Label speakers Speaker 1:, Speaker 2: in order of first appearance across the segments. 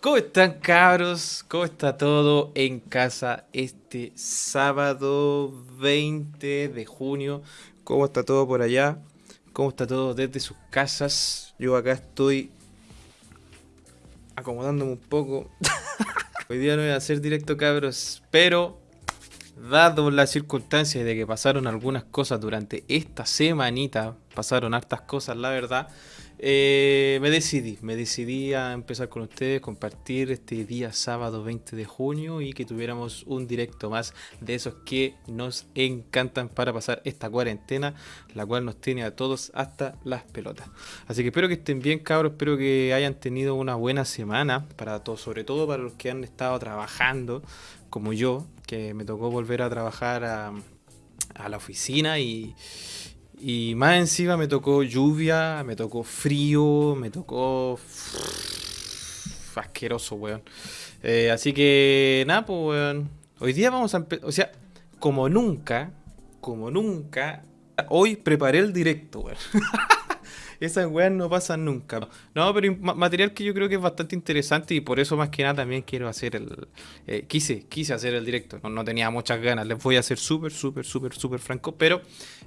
Speaker 1: ¿Cómo están cabros? ¿Cómo está todo en casa este sábado 20 de junio? ¿Cómo está todo por allá? ¿Cómo está todo desde sus casas? Yo acá estoy acomodándome un poco. Hoy día no voy a hacer directo cabros, pero dado las circunstancias de que pasaron algunas cosas durante esta semanita, pasaron hartas cosas la verdad, eh, me decidí, me decidí a empezar con ustedes, compartir este día sábado 20 de junio y que tuviéramos un directo más de esos que nos encantan para pasar esta cuarentena, la cual nos tiene a todos hasta las pelotas. Así que espero que estén bien cabros, espero que hayan tenido una buena semana para todos, sobre todo para los que han estado trabajando como yo, que me tocó volver a trabajar a, la oficina y y más encima me tocó lluvia, me tocó frío, me tocó... asqueroso, weón. Eh, así que, nada, pues, weón. Hoy día vamos a empezar... O sea, como nunca, como nunca, hoy preparé el directo, weón. Esas weas no pasan nunca. No, pero material que yo creo que es bastante interesante y por eso más que nada también quiero hacer el... Eh, quise, quise hacer el directo. No, tenía muchas ganas. Les voy a ser súper, súper, súper, súper franco. Pero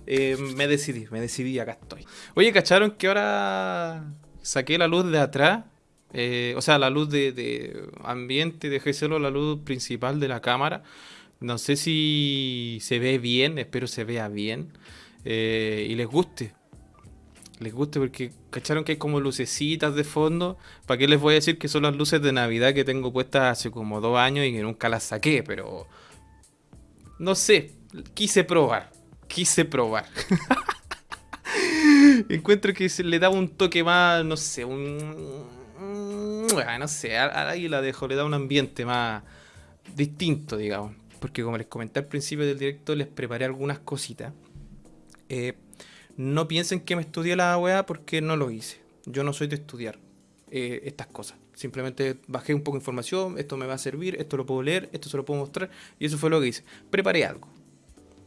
Speaker 1: eh, me decidí, me decidí, acá estoy. Oye, ¿cacharon que ahora saqué la luz de atrás? Eh, o sea, la luz de, ambiente, dejé solo la luz principal de la cámara. No sé si se ve bien, espero se vea bien y les guste les guste porque cacharon que hay como lucecitas de fondo. ¿Para qué les voy a decir que son las luces de Navidad que tengo puestas hace como dos años y que nunca las saqué? Pero no sé, quise probar, quise probar. Encuentro que se le da un toque más, no sé, un... No sé, ahí la dejo, le da un ambiente más distinto, digamos. Porque como les comenté al principio del directo, les preparé algunas cositas. Eh, no piensen que me estudié la weá porque no lo hice. Yo no soy de estudiar eh, estas cosas. Simplemente bajé un poco de información, esto me va a servir, esto lo puedo leer, esto se lo puedo mostrar, y eso fue lo que hice. Preparé algo.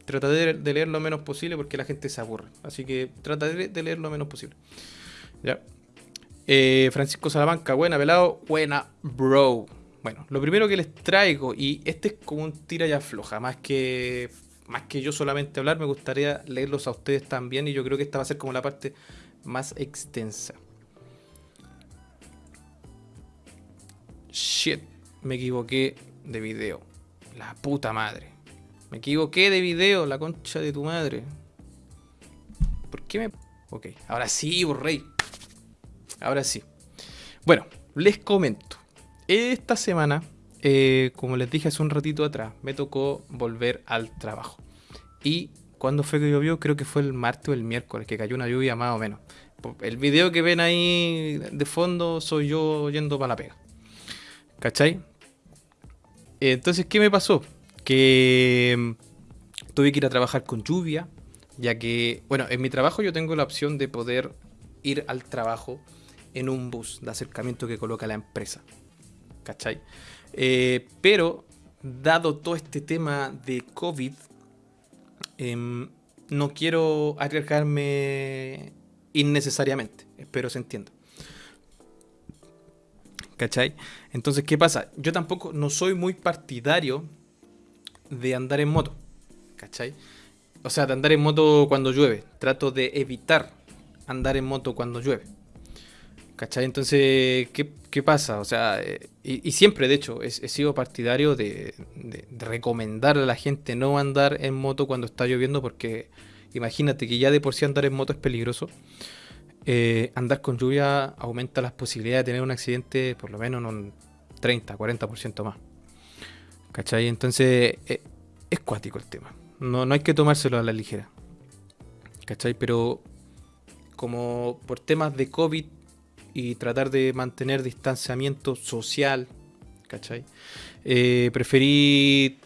Speaker 1: Trataré de leer lo menos posible porque la gente se aburre. Así que trataré de leer lo menos posible. Ya. Eh, Francisco Salamanca, buena, pelado, buena, bro. Bueno, lo primero que les traigo, y este es como un tira ya floja, más que más que yo solamente hablar, me gustaría leerlos a ustedes también y yo creo que esta va a ser como la parte más extensa. Shit, me equivoqué de video. La puta madre. Me equivoqué de video, la concha de tu madre. ¿Por qué me...? Ok, ahora sí, rey. Ahora sí. Bueno, les comento. Esta semana eh, como les dije hace un ratito atrás, me tocó volver al trabajo. Y cuando fue que llovió, creo que fue el martes o el miércoles, que cayó una lluvia más o menos. El video que ven ahí de fondo soy yo yendo para la pega. ¿Cachai? Entonces, ¿qué me pasó? Que mm, tuve que ir a trabajar con lluvia, ya que, bueno, en mi trabajo yo tengo la opción de poder ir al trabajo en un bus de acercamiento que coloca la empresa. ¿Cachai? Eh, pero, dado todo este tema de COVID, em, no quiero arriesgarme innecesariamente. Espero se entienda. ¿Cachai? Entonces, ¿qué pasa? Yo tampoco no soy muy partidario de andar en moto. ¿Cachai? O sea, de andar en moto cuando llueve. Trato de evitar andar en moto cuando llueve. ¿Cachai? Entonces, ¿qué, pasa? O sea, eh, y, siempre, de hecho, he, sido partidario de, recomendar a la gente no andar en moto cuando está lloviendo, porque imagínate que ya de por sí andar en moto es peligroso. Eh, andar con lluvia aumenta las posibilidades de tener un accidente por lo menos en un 30, 40% más. ¿Cachai? Entonces, eh, es cuático el tema. No, no hay que tomárselo a la ligera. ¿Cachai? Pero como por temas de COVID y tratar de mantener distanciamiento social, ¿cachai? Eh, preferí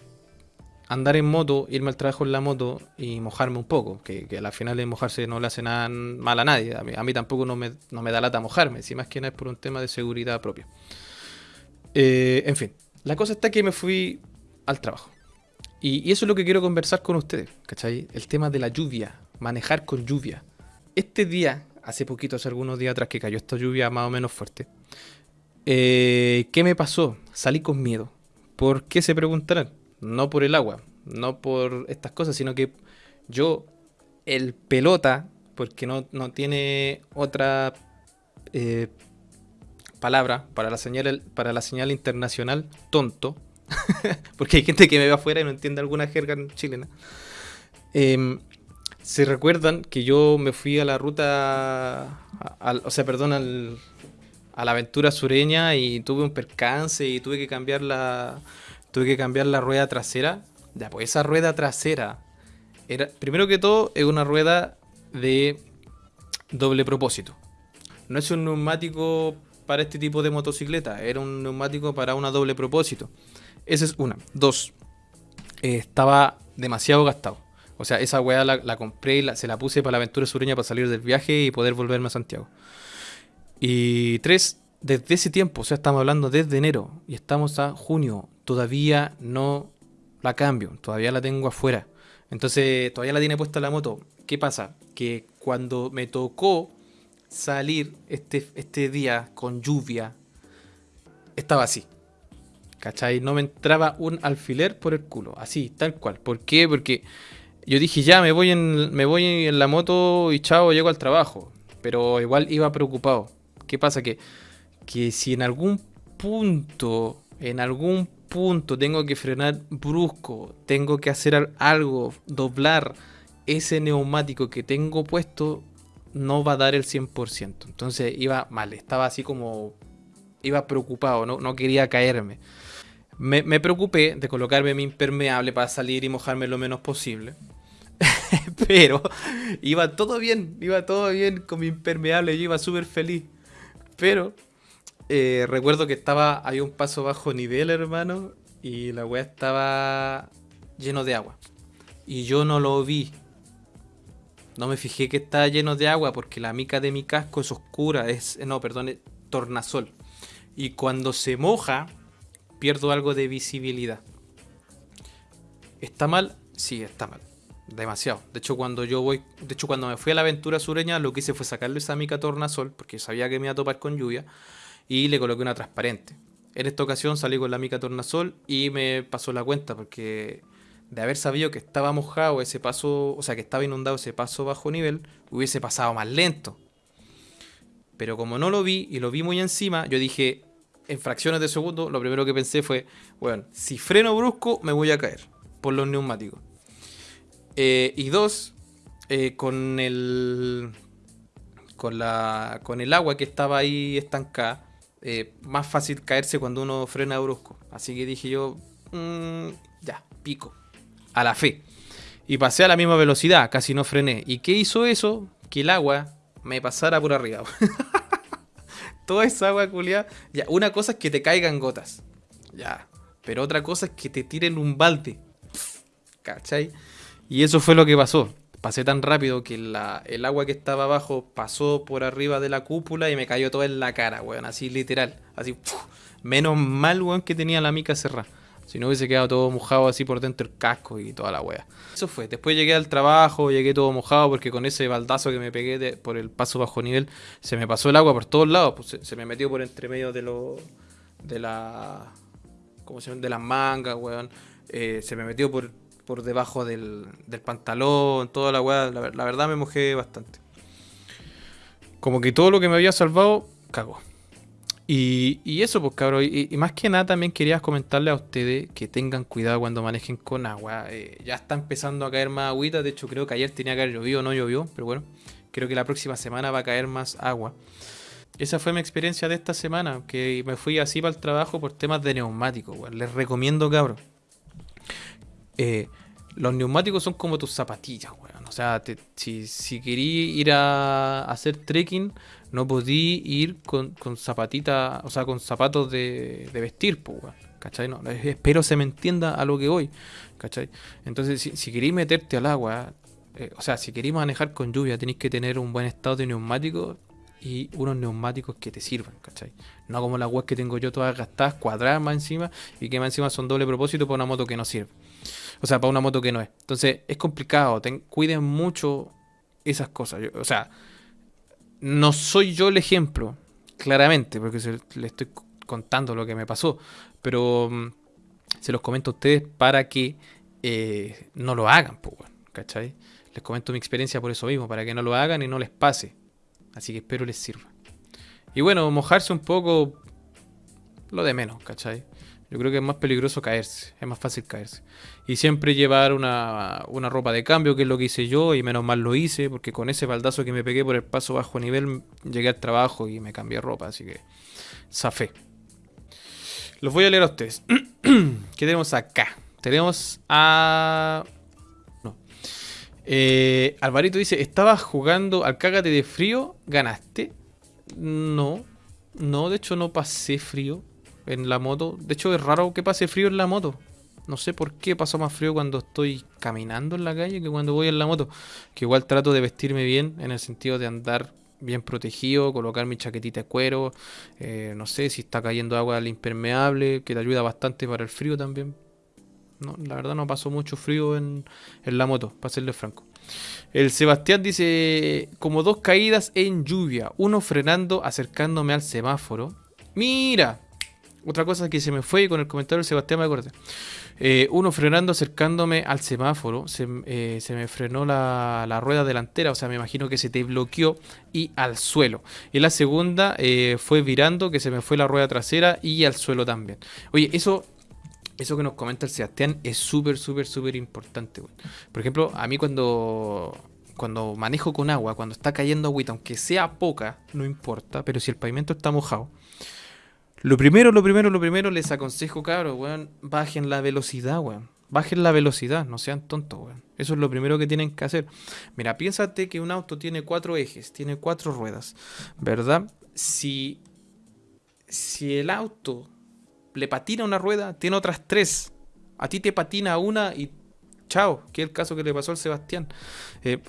Speaker 1: andar en moto, irme al trabajo en la moto y mojarme un poco, que, que al final de mojarse no le hace nada mal a nadie, a mí, tampoco no me, da lata mojarme, si más que nada es por un tema de seguridad propia. Eh, en fin, la cosa está que me fui al trabajo. Y, eso es lo que quiero conversar con ustedes, ¿cachai? El tema de la lluvia, manejar con lluvia. Este día, hace poquito, hace algunos días atrás que cayó esta lluvia más o menos fuerte, eh, ¿qué me pasó? Salí con miedo. ¿Por qué se preguntarán? No por el agua, no por estas cosas, sino que yo, el pelota, porque no, no tiene otra eh, palabra para la, señal, para la señal internacional, tonto, porque hay gente que me ve afuera y no entiende alguna jerga chilena. Em, se recuerdan que yo me fui a la ruta, o sea, perdón, a la aventura sureña y tuve un percance y tuve que cambiar la, tuve que cambiar la rueda trasera. Ya, pues esa rueda trasera era, primero que todo, es una rueda de doble propósito. No es un neumático para este tipo de motocicleta, era un neumático para una doble propósito. Esa es una. Dos, eh, estaba demasiado gastado. O sea, esa weá la, compré y se la puse para la aventura sureña para salir del viaje y poder volverme a Santiago. Y tres, desde ese tiempo, o sea, estamos hablando desde enero y estamos a junio, todavía no la cambio, todavía la tengo afuera. Entonces, todavía la tiene puesta la moto. ¿Qué pasa? Que cuando me tocó salir este, este día con lluvia, estaba así. ¿Cachai? No me entraba un alfiler por el culo. Así, tal cual. ¿Por qué? Porque yo dije, ya, me voy en, la moto y chao, llego al trabajo. Pero igual iba preocupado. ¿Qué pasa? Que, que si en algún punto, en algún punto tengo que frenar brusco, tengo que hacer algo, doblar ese neumático que tengo puesto, no va a dar el 100%. Entonces iba mal, estaba así como... Iba preocupado, no, no quería caerme. Me, me, preocupé de colocarme mi impermeable para salir y mojarme lo menos posible. Pero iba todo bien, iba todo bien con mi impermeable, yo iba súper feliz. Pero eh, recuerdo que estaba, había un paso bajo nivel, hermano, y la weá estaba lleno de agua. Y yo no lo vi. No me fijé que estaba lleno de agua porque la mica de mi casco es oscura, es, no, perdón, es tornasol. Y cuando se moja, pierdo algo de visibilidad. ¿Está mal? Sí, está mal. Demasiado. De hecho, cuando yo voy, de hecho, cuando me fui a la aventura sureña, lo que hice fue sacarle esa mica tornasol, porque sabía que me iba a topar con lluvia y le coloqué una transparente. En esta ocasión salí con la mica tornasol y me pasó la cuenta porque de haber sabido que estaba mojado ese paso, o sea, que estaba inundado ese paso bajo nivel, hubiese pasado más lento. Pero como no lo vi y lo vi muy encima, yo dije, en fracciones de segundo, lo primero que pensé fue, bueno, si freno brusco me voy a caer por los neumáticos. Eh, y dos, eh, con el con la con el agua que estaba ahí estancada, eh, más fácil caerse cuando uno frena brusco. Así que dije yo, mm, ya, pico. A la fe. Y pasé a la misma velocidad, casi no frené. ¿Y qué hizo eso? Que el agua me pasara por arriba. Toda esa agua culiada. Ya, una cosa es que te caigan gotas. Ya. Pero otra cosa es que te tiren un balde. ¿Cachai? Y eso fue lo que pasó pasé tan rápido que el agua que estaba abajo pasó por arriba de la cúpula y me cayó todo en la cara, weón, así literal. Así, menos mal, weón, que tenía la mica cerrada. Si no hubiese quedado todo mojado así por dentro el casco y toda la wea. Eso fue. Después llegué al trabajo, llegué todo mojado porque con ese baldazo que me pegué por el paso bajo nivel, se me pasó el agua por todos lados. Pues se, me metió por entre medio de lo. de la. ¿Cómo se llama? De las mangas, weón. Eh, se me metió por, por debajo del, pantalón, toda la weá. La, verdad me mojé bastante. Como que todo lo que me había salvado, cagó. Y, eso, pues cabrón. Y, más que nada también quería comentarle a ustedes que tengan cuidado cuando manejen con agua. Eh, ya está empezando a caer más agüita. De hecho, creo que ayer tenía que haber llovido, no llovió. Pero bueno, creo que la próxima semana va a caer más agua. Esa fue mi experiencia de esta semana. Que me fui así para el trabajo por temas de neumáticos. Les recomiendo, cabrón. Eh, los neumáticos son como tus zapatillas, weón. O sea, si, si querí ir a, hacer trekking, no podí ir con, con zapatitas, o sea, con zapatos de, vestir, pues, weón. ¿Cachai? No, espero se me entienda a lo que voy, ¿cachai? Entonces, si, si meterte al agua, eh, o sea, si queréis manejar con lluvia, tenéis que tener un buen estado de neumáticos y unos neumáticos que te sirvan, ¿cachai? No como las weas que tengo yo todas gastadas, cuadradas más encima, y que más encima son doble propósito para una moto que no sirve. O sea, para una moto que no es. Entonces, es complicado. cuiden mucho esas cosas. o sea, no soy yo el ejemplo, claramente, porque le estoy contando lo que me pasó. Pero mm, se los comento a ustedes para que eh, no lo hagan, pues, ¿cachai? Les comento mi experiencia por eso mismo, para que no lo hagan y no les pase. Así que espero les sirva. Y bueno, mojarse un poco, lo de menos, ¿cachai? Yo creo que es más peligroso caerse, es más fácil caerse. Y siempre llevar una, una, ropa de cambio, que es lo que hice yo, y menos mal lo hice, porque con ese baldazo que me pegué por el paso bajo nivel, llegué al trabajo y me cambié ropa, así que zafé. Los voy a leer a ustedes. ¿Qué tenemos acá? Tenemos a... No. Eh, Alvarito dice, ¿estabas jugando al cágate de frío? ¿Ganaste? No. No, de hecho no pasé frío en la moto. De hecho es raro que pase frío en la moto. No sé por qué paso más frío cuando estoy caminando en la calle que cuando voy en la moto. Que igual trato de vestirme bien en el sentido de andar bien protegido, colocar mi chaquetita de cuero, eh, no sé si está cayendo agua al impermeable, que te ayuda bastante para el frío también. No, la verdad no pasó mucho frío en, en la moto, para serle franco. El Sebastián dice, como dos caídas en lluvia, uno frenando, acercándome al semáforo. Mira, otra cosa que se me fue con el comentario del Sebastián me acordé. Eh, uno frenando, acercándome al semáforo, se, eh, me frenó la, rueda delantera, o sea, me imagino que se te bloqueó y al suelo. Y la segunda eh, fue virando, que se me fue la rueda trasera y al suelo también. Oye, eso eso que nos comenta el Sebastián es súper, súper, súper importante. Por ejemplo, a mí cuando, cuando manejo con agua, cuando está cayendo agüita, aunque sea poca, no importa, pero si el pavimento está mojado, lo primero, lo primero, lo primero, les aconsejo, cabros, weón, bajen la velocidad, weón. Bajen la velocidad, no sean tontos, weón. Eso es lo primero que tienen que hacer. Mira, piénsate que un auto tiene cuatro ejes, tiene cuatro ruedas, ¿verdad? Si, si el auto le patina una rueda, tiene otras tres. A ti te patina una y chao, que es el caso que le pasó al Sebastián. Eh,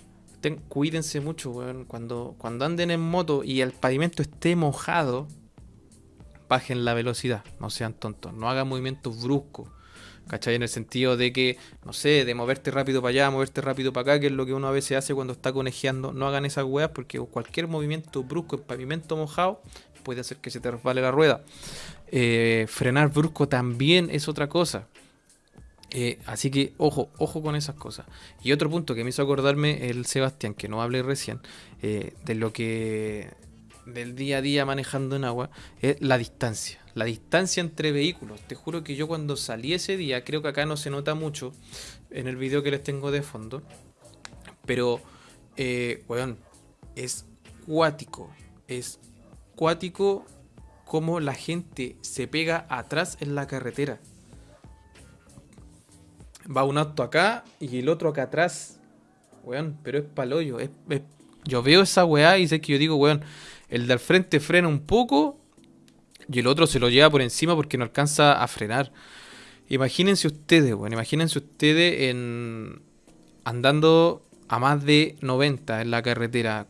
Speaker 1: cuídense mucho, weón. Cuando, cuando anden en moto y el pavimento esté mojado, bajen la velocidad, no sean tontos, no hagan movimientos bruscos. ¿Cachai? En el sentido de que, no sé, de moverte rápido para allá, moverte rápido para acá, que es lo que uno a veces hace cuando está conejeando. No hagan esas weas porque cualquier movimiento brusco en pavimento mojado puede hacer que se te resbale la rueda. Eh, frenar brusco también es otra cosa. Eh, así que ojo, ojo con esas cosas. Y otro punto que me hizo acordarme el Sebastián, que no hablé recién, eh, de lo que del día a día manejando en agua es la distancia. La distancia entre vehículos. Te juro que yo cuando salí ese día, creo que acá no se nota mucho en el video que les tengo de fondo. Pero, eh, es cuático. Es cuático como la gente se pega atrás en la carretera. Va un auto acá y el otro acá atrás. Weón, pero es paloyo. Es, yo veo esa weá y sé que yo digo, weón, el de al frente frena un poco y el otro se lo lleva por encima porque no alcanza a frenar. Imagínense ustedes, bueno, imagínense ustedes en andando a más de 90 en la carretera,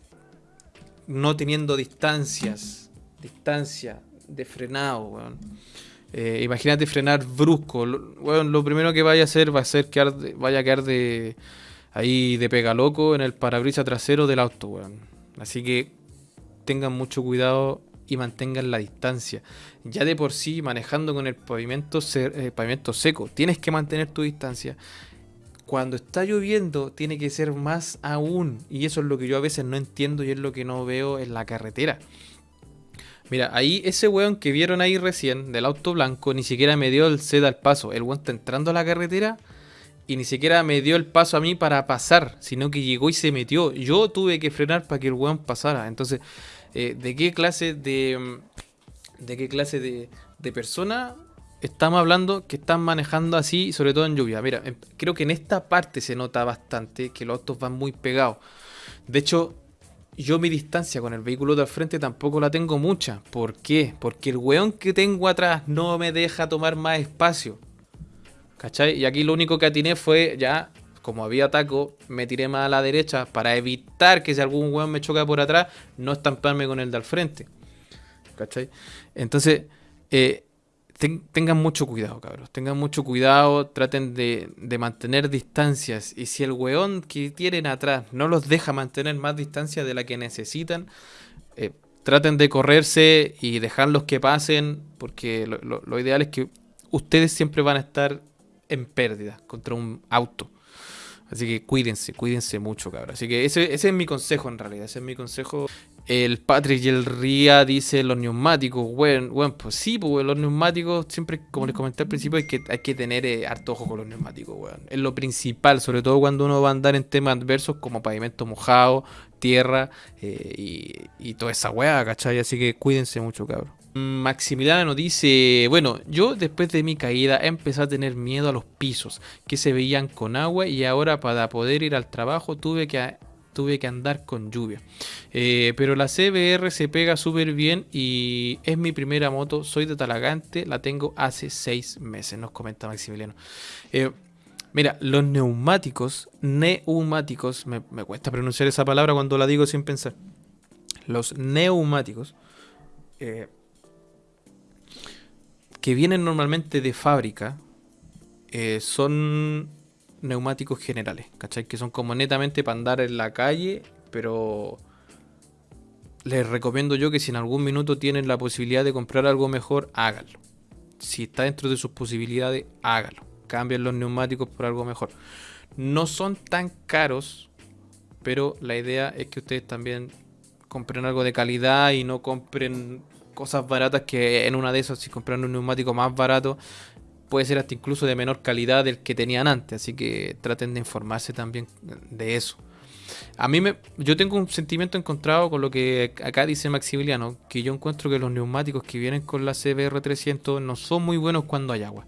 Speaker 1: no teniendo distancias, distancia de frenado, weón. Eh, imagínate frenar brusco. Lo, lo primero que vaya a hacer va a ser que vaya a quedar de ahí de pega loco en el parabrisas trasero del auto, weón. Así que tengan mucho cuidado y mantengan la distancia. Ya de por sí, manejando con el pavimento, eh, pavimento seco, tienes que mantener tu distancia. Cuando está lloviendo, tiene que ser más aún. Y eso es lo que yo a veces no entiendo y es lo que no veo en la carretera. Mira, ahí ese weón que vieron ahí recién, del auto blanco, ni siquiera me dio el set al paso. El weón está entrando a la carretera y ni siquiera me dio el paso a mí para pasar, sino que llegó y se metió. Yo tuve que frenar para que el weón pasara. Entonces, eh, de qué clase de, mm, de qué clase de, de persona estamos hablando que están manejando así, sobre todo en lluvia. Mira, em, creo que en esta parte se nota bastante que los autos van muy pegados. De hecho, yo mi distancia con el vehículo de al frente tampoco la tengo mucha. ¿Por qué? Porque el weón que tengo atrás no me deja tomar más espacio. ¿Cachai? Y aquí lo único que atiné fue ya como había taco, me tiré más a la derecha para evitar que si algún weón me choca por atrás, no estamparme con el de al frente. ¿Cachai? Entonces, eh, tengan mucho cuidado, cabros. Tengan mucho cuidado, traten de, mantener distancias. Y si el weón que tienen atrás no los deja mantener más distancia de la que necesitan, eh, traten de correrse y dejarlos que pasen, porque lo, ideal es que ustedes siempre van a estar en pérdida contra un auto. Así que cuídense, cuídense mucho, cabros. Así que ese, ese es mi consejo en realidad, ese es mi consejo. El Patrick y el Ría dice los neumáticos. Bueno, bueno, pues sí, pues los neumáticos, siempre, como les comenté al principio, hay que, hay que tener eh, harto ojo con los neumáticos, weón. Es lo principal, sobre todo cuando uno va a andar en temas adversos como pavimento mojado, tierra eh, y, toda esa weá, ¿cachai? Así que cuídense mucho, cabrón. Maximiliano dice, bueno, yo después de mi caída empecé a tener miedo a los pisos que se veían con agua y ahora para poder ir al trabajo tuve que tuve que andar con lluvia. Eh, pero la CBR se pega súper bien y es mi primera moto. Soy de Talagante, la tengo hace seis meses, nos comenta Maximiliano. Eh, mira, los neumáticos, neumáticos, me, cuesta pronunciar esa palabra cuando la digo sin pensar. Los neumáticos eh, que vienen normalmente de fábrica son neumáticos generales, ¿cachai? Que son como netamente para andar en la calle, pero les recomiendo yo que si en algún minuto tienen la posibilidad de comprar algo mejor, háganlo. Si está dentro de sus posibilidades, háganlo. Cambien los neumáticos por algo mejor. No son tan caros, pero la idea es que ustedes también compren algo de calidad y no compren cosas baratas que en una de esas si compran un neumático más barato puede ser hasta incluso de menor calidad del que tenían antes, así que traten de informarse también de eso. A mí me, yo tengo un sentimiento encontrado con lo que acá dice Maximiliano, que yo encuentro que los neumáticos que vienen con la CBR300 no son muy buenos cuando hay agua.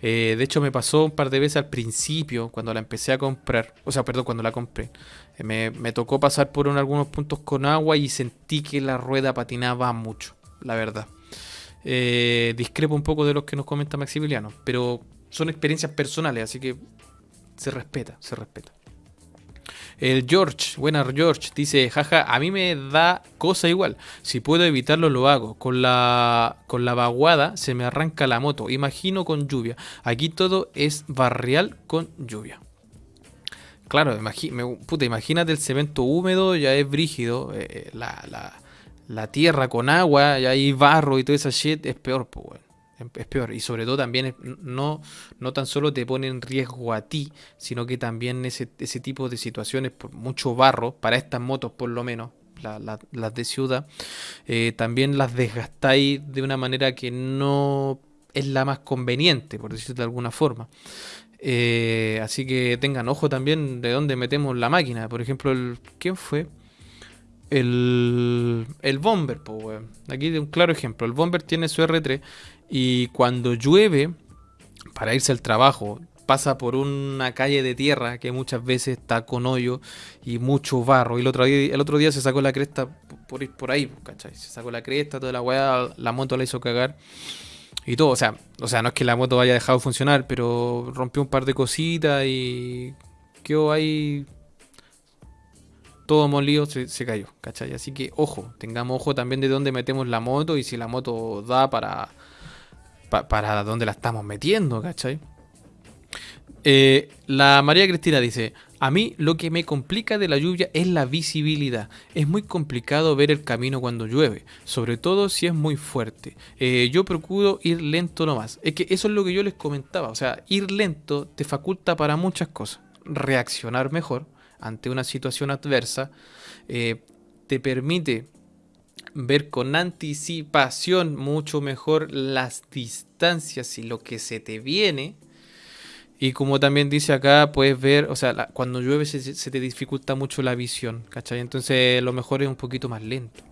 Speaker 1: Eh, de hecho me pasó un par de veces al principio, cuando la empecé a comprar, o sea, perdón, cuando la compré. Me, tocó pasar por algunos puntos con agua y sentí que la rueda patinaba mucho, la verdad. Eh, discrepo un poco de los que nos comenta Maximiliano, pero son experiencias personales, así que se respeta, se respeta. El George, buena George, dice, jaja, a mí me da cosa igual. Si puedo evitarlo, lo hago. Con la, con la vaguada se me arranca la moto. Imagino con lluvia. Aquí todo es barrial con lluvia. Claro, imagínate el cemento húmedo, ya es brígido. Eh, eh, la, la, tierra con agua y hay barro y toda esa shit, es peor, pues, Es peor. Y sobre todo también no, no tan solo te pone en riesgo a ti, sino que también ese, ese tipo de situaciones, por mucho barro, para estas motos por lo menos, las de ciudad, eh, también las desgastáis de una manera que no es la más conveniente, por decirlo de alguna forma. Eh, así que tengan ojo también de dónde metemos la máquina. Por ejemplo, el, ¿quién fue? el, el Bomber, pues, Aquí de un claro ejemplo. El Bomber tiene su R3 y cuando llueve, para irse al trabajo, pasa por una calle de tierra que muchas veces está con hoyo y mucho barro. Y el otro día, el otro día se sacó la cresta por ir por ahí, ¿cachai? Se sacó la cresta, toda la weá, la moto la hizo cagar. Y todo, o sea, o sea, no es que la moto haya dejado de funcionar, pero rompió un par de cositas y quedó ahí todo molido se, cayó, ¿cachai? Así que ojo, tengamos ojo también de dónde metemos la moto y si la moto da para, para dónde la estamos metiendo, ¿cachai? Eh, la María Cristina dice, a mí lo que me complica de la lluvia es la visibilidad. Es muy complicado ver el camino cuando llueve, sobre todo si es muy fuerte. Eh, yo procuro ir lento nomás. Es que eso es lo que yo les comentaba. O sea, ir lento te faculta para muchas cosas. Reaccionar mejor, ante una situación adversa, eh, te permite ver con anticipación mucho mejor las distancias y lo que se te viene. Y como también dice acá, puedes ver, o sea, cuando llueve se, te dificulta mucho la visión, ¿cachai? Entonces lo mejor es un poquito más lento.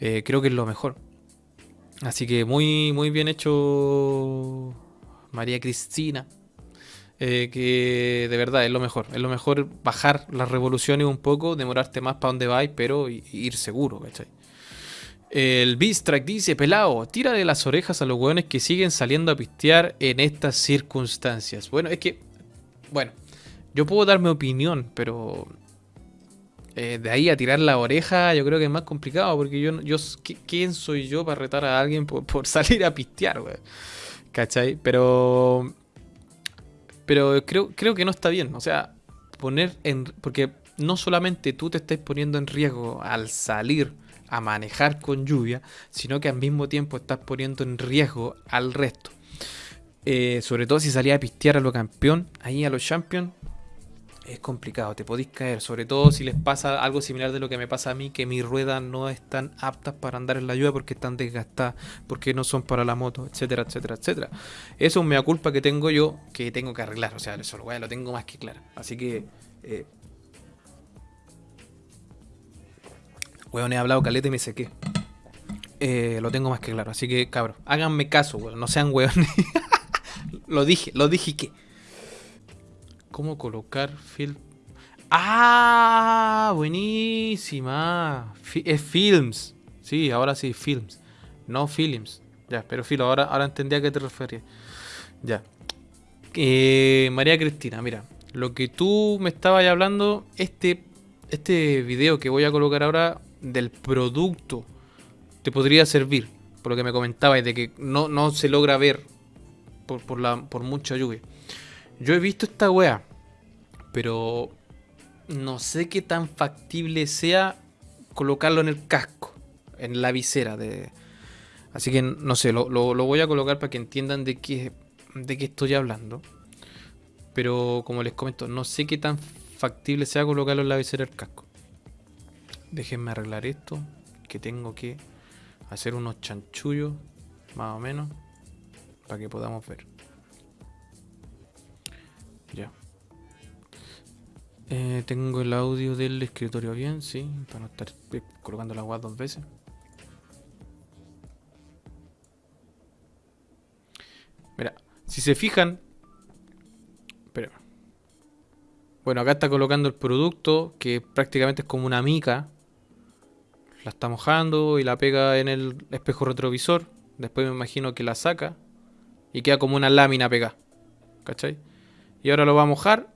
Speaker 1: Eh, creo que es lo mejor. Así que muy, muy bien hecho María Cristina. Eh, que de verdad es lo mejor. Es lo mejor bajar las revoluciones un poco, demorarte más para donde vais, pero ir seguro, ¿cachai? El Beast dice, pelado, tira de las orejas a los hueones que siguen saliendo a pistear en estas circunstancias. Bueno, es que, bueno, yo puedo dar mi opinión, pero Eh, de ahí a tirar la oreja, yo creo que es más complicado, porque yo, yo ¿quién soy yo para retar a alguien por, salir a pistear, güey? ¿Cachai? Pero. Pero creo, creo que no está bien. O sea, poner en. Porque no solamente tú te estás poniendo en riesgo al salir a manejar con lluvia, sino que al mismo tiempo estás poniendo en riesgo al resto. Eh, sobre todo si salía a pistear a lo campeón, ahí a los champions, es complicado, te podéis caer, sobre todo si les pasa algo similar de lo que me pasa a mí, que mis ruedas no están aptas para andar en la lluvia porque están desgastadas, porque no son para la moto, etcétera, etcétera, etcétera. Eso es una culpa que tengo yo, que tengo que arreglar, o sea, eso lo, lo tengo más que claro. Así que... Eh, he hablado caleta y me sequé. Eh, lo tengo más que claro, así que cabrón, háganme caso, weón, no sean weones. lo dije, lo dije que... ¿Cómo colocar film? ¡Ah! Buenísima. es films. Sí, ahora sí, films. No films. Ya, pero filo, ahora, ahora entendí a qué te referías. Ya. Eh, María Cristina, mira. Lo que tú me estabas hablando, este, este video que voy a colocar ahora del producto te podría servir. Por lo que me comentabas, de que no, no se logra ver por, por, la, por mucha lluvia. Yo he visto esta wea, pero no sé qué tan factible sea colocarlo en el casco, en la visera de... Así que no sé, lo, voy a colocar para que entiendan de qué, de qué estoy hablando. Pero como les comento, no sé qué tan factible sea colocarlo en la visera del casco. Déjenme arreglar esto, que tengo que hacer unos chanchullos, más o menos, para que podamos ver. Ya. Eh, tengo el audio del escritorio bien, sí, para no estar colocando la agua dos veces. Mira, si se fijan... Espera. Bueno, acá está colocando el producto, que prácticamente es como una mica. La está mojando y la pega en el espejo retrovisor. Después me imagino que la saca y queda como una lámina pegada. ¿Cachai? Y ahora lo va a mojar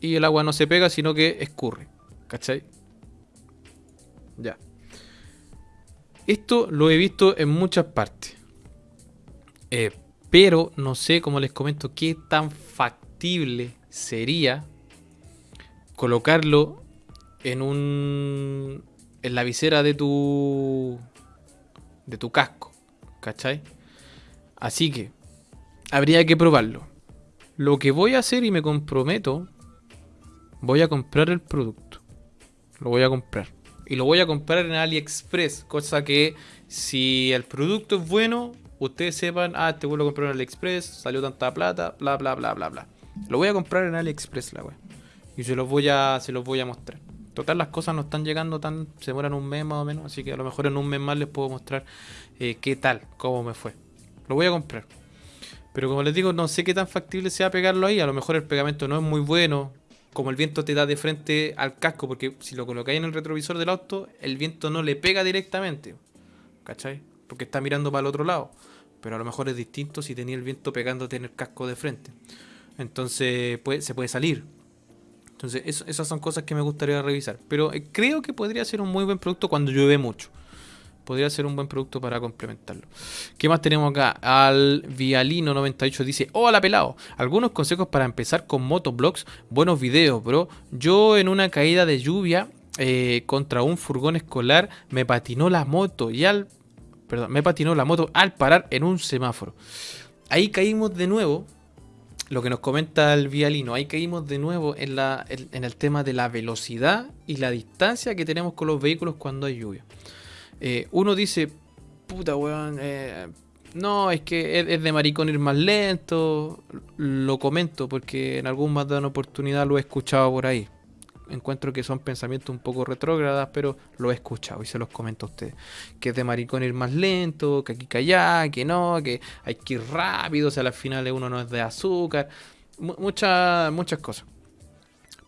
Speaker 1: y el agua no se pega, sino que escurre. ¿Cachai? Ya. Esto lo he visto en muchas partes. Eh, pero no sé, como les comento, qué tan factible sería colocarlo en un. En la visera de tu. de tu casco. ¿Cachai? Así que habría que probarlo. Lo que voy a hacer y me comprometo, voy a comprar el producto. Lo voy a comprar. Y lo voy a comprar en AliExpress. Cosa que si el producto es bueno, ustedes sepan, ah, te vuelvo a comprar en AliExpress, salió tanta plata, bla, bla, bla, bla, bla. Lo voy a comprar en AliExpress, la wea. Y se los voy a, se los voy a mostrar. Total, las cosas no están llegando tan, se mueran un mes más o menos, así que a lo mejor en un mes más les puedo mostrar eh, qué tal, cómo me fue. Lo voy a comprar. Pero como les digo, no sé qué tan factible sea pegarlo ahí. A lo mejor el pegamento no es muy bueno. Como el viento te da de frente al casco, porque si lo colocáis en el retrovisor del auto, el viento no le pega directamente. ¿Cachai? Porque está mirando para el otro lado. Pero a lo mejor es distinto si tenía el viento pegándote en el casco de frente. Entonces se puede salir. Entonces esas son cosas que me gustaría revisar. Pero eh, creo que podría ser un muy buen producto cuando llueve mucho podría ser un buen producto para complementarlo. ¿Qué más tenemos acá? Al Vialino98 dice: Hola pelado, algunos consejos para empezar con motoblogs. Buenos videos, bro. Yo en una caída de lluvia eh, contra un furgón escolar me patinó la moto y al. Perdón, me patinó la moto al parar en un semáforo. Ahí caímos de nuevo. Lo que nos comenta el Vialino, ahí caímos de nuevo en, la, en el tema de la velocidad y la distancia que tenemos con los vehículos cuando hay lluvia. Eh, uno dice, puta weón, eh, no, es que es, de maricón ir más lento. Lo comento porque en algún más de una oportunidad lo he escuchado por ahí. Encuentro que son pensamientos un poco retrógradas, pero lo he escuchado y se los comento a ustedes. Que es de maricón ir más lento, que aquí que allá, que no, que hay que ir rápido, o sea, al final uno no es de azúcar. muchas, muchas cosas.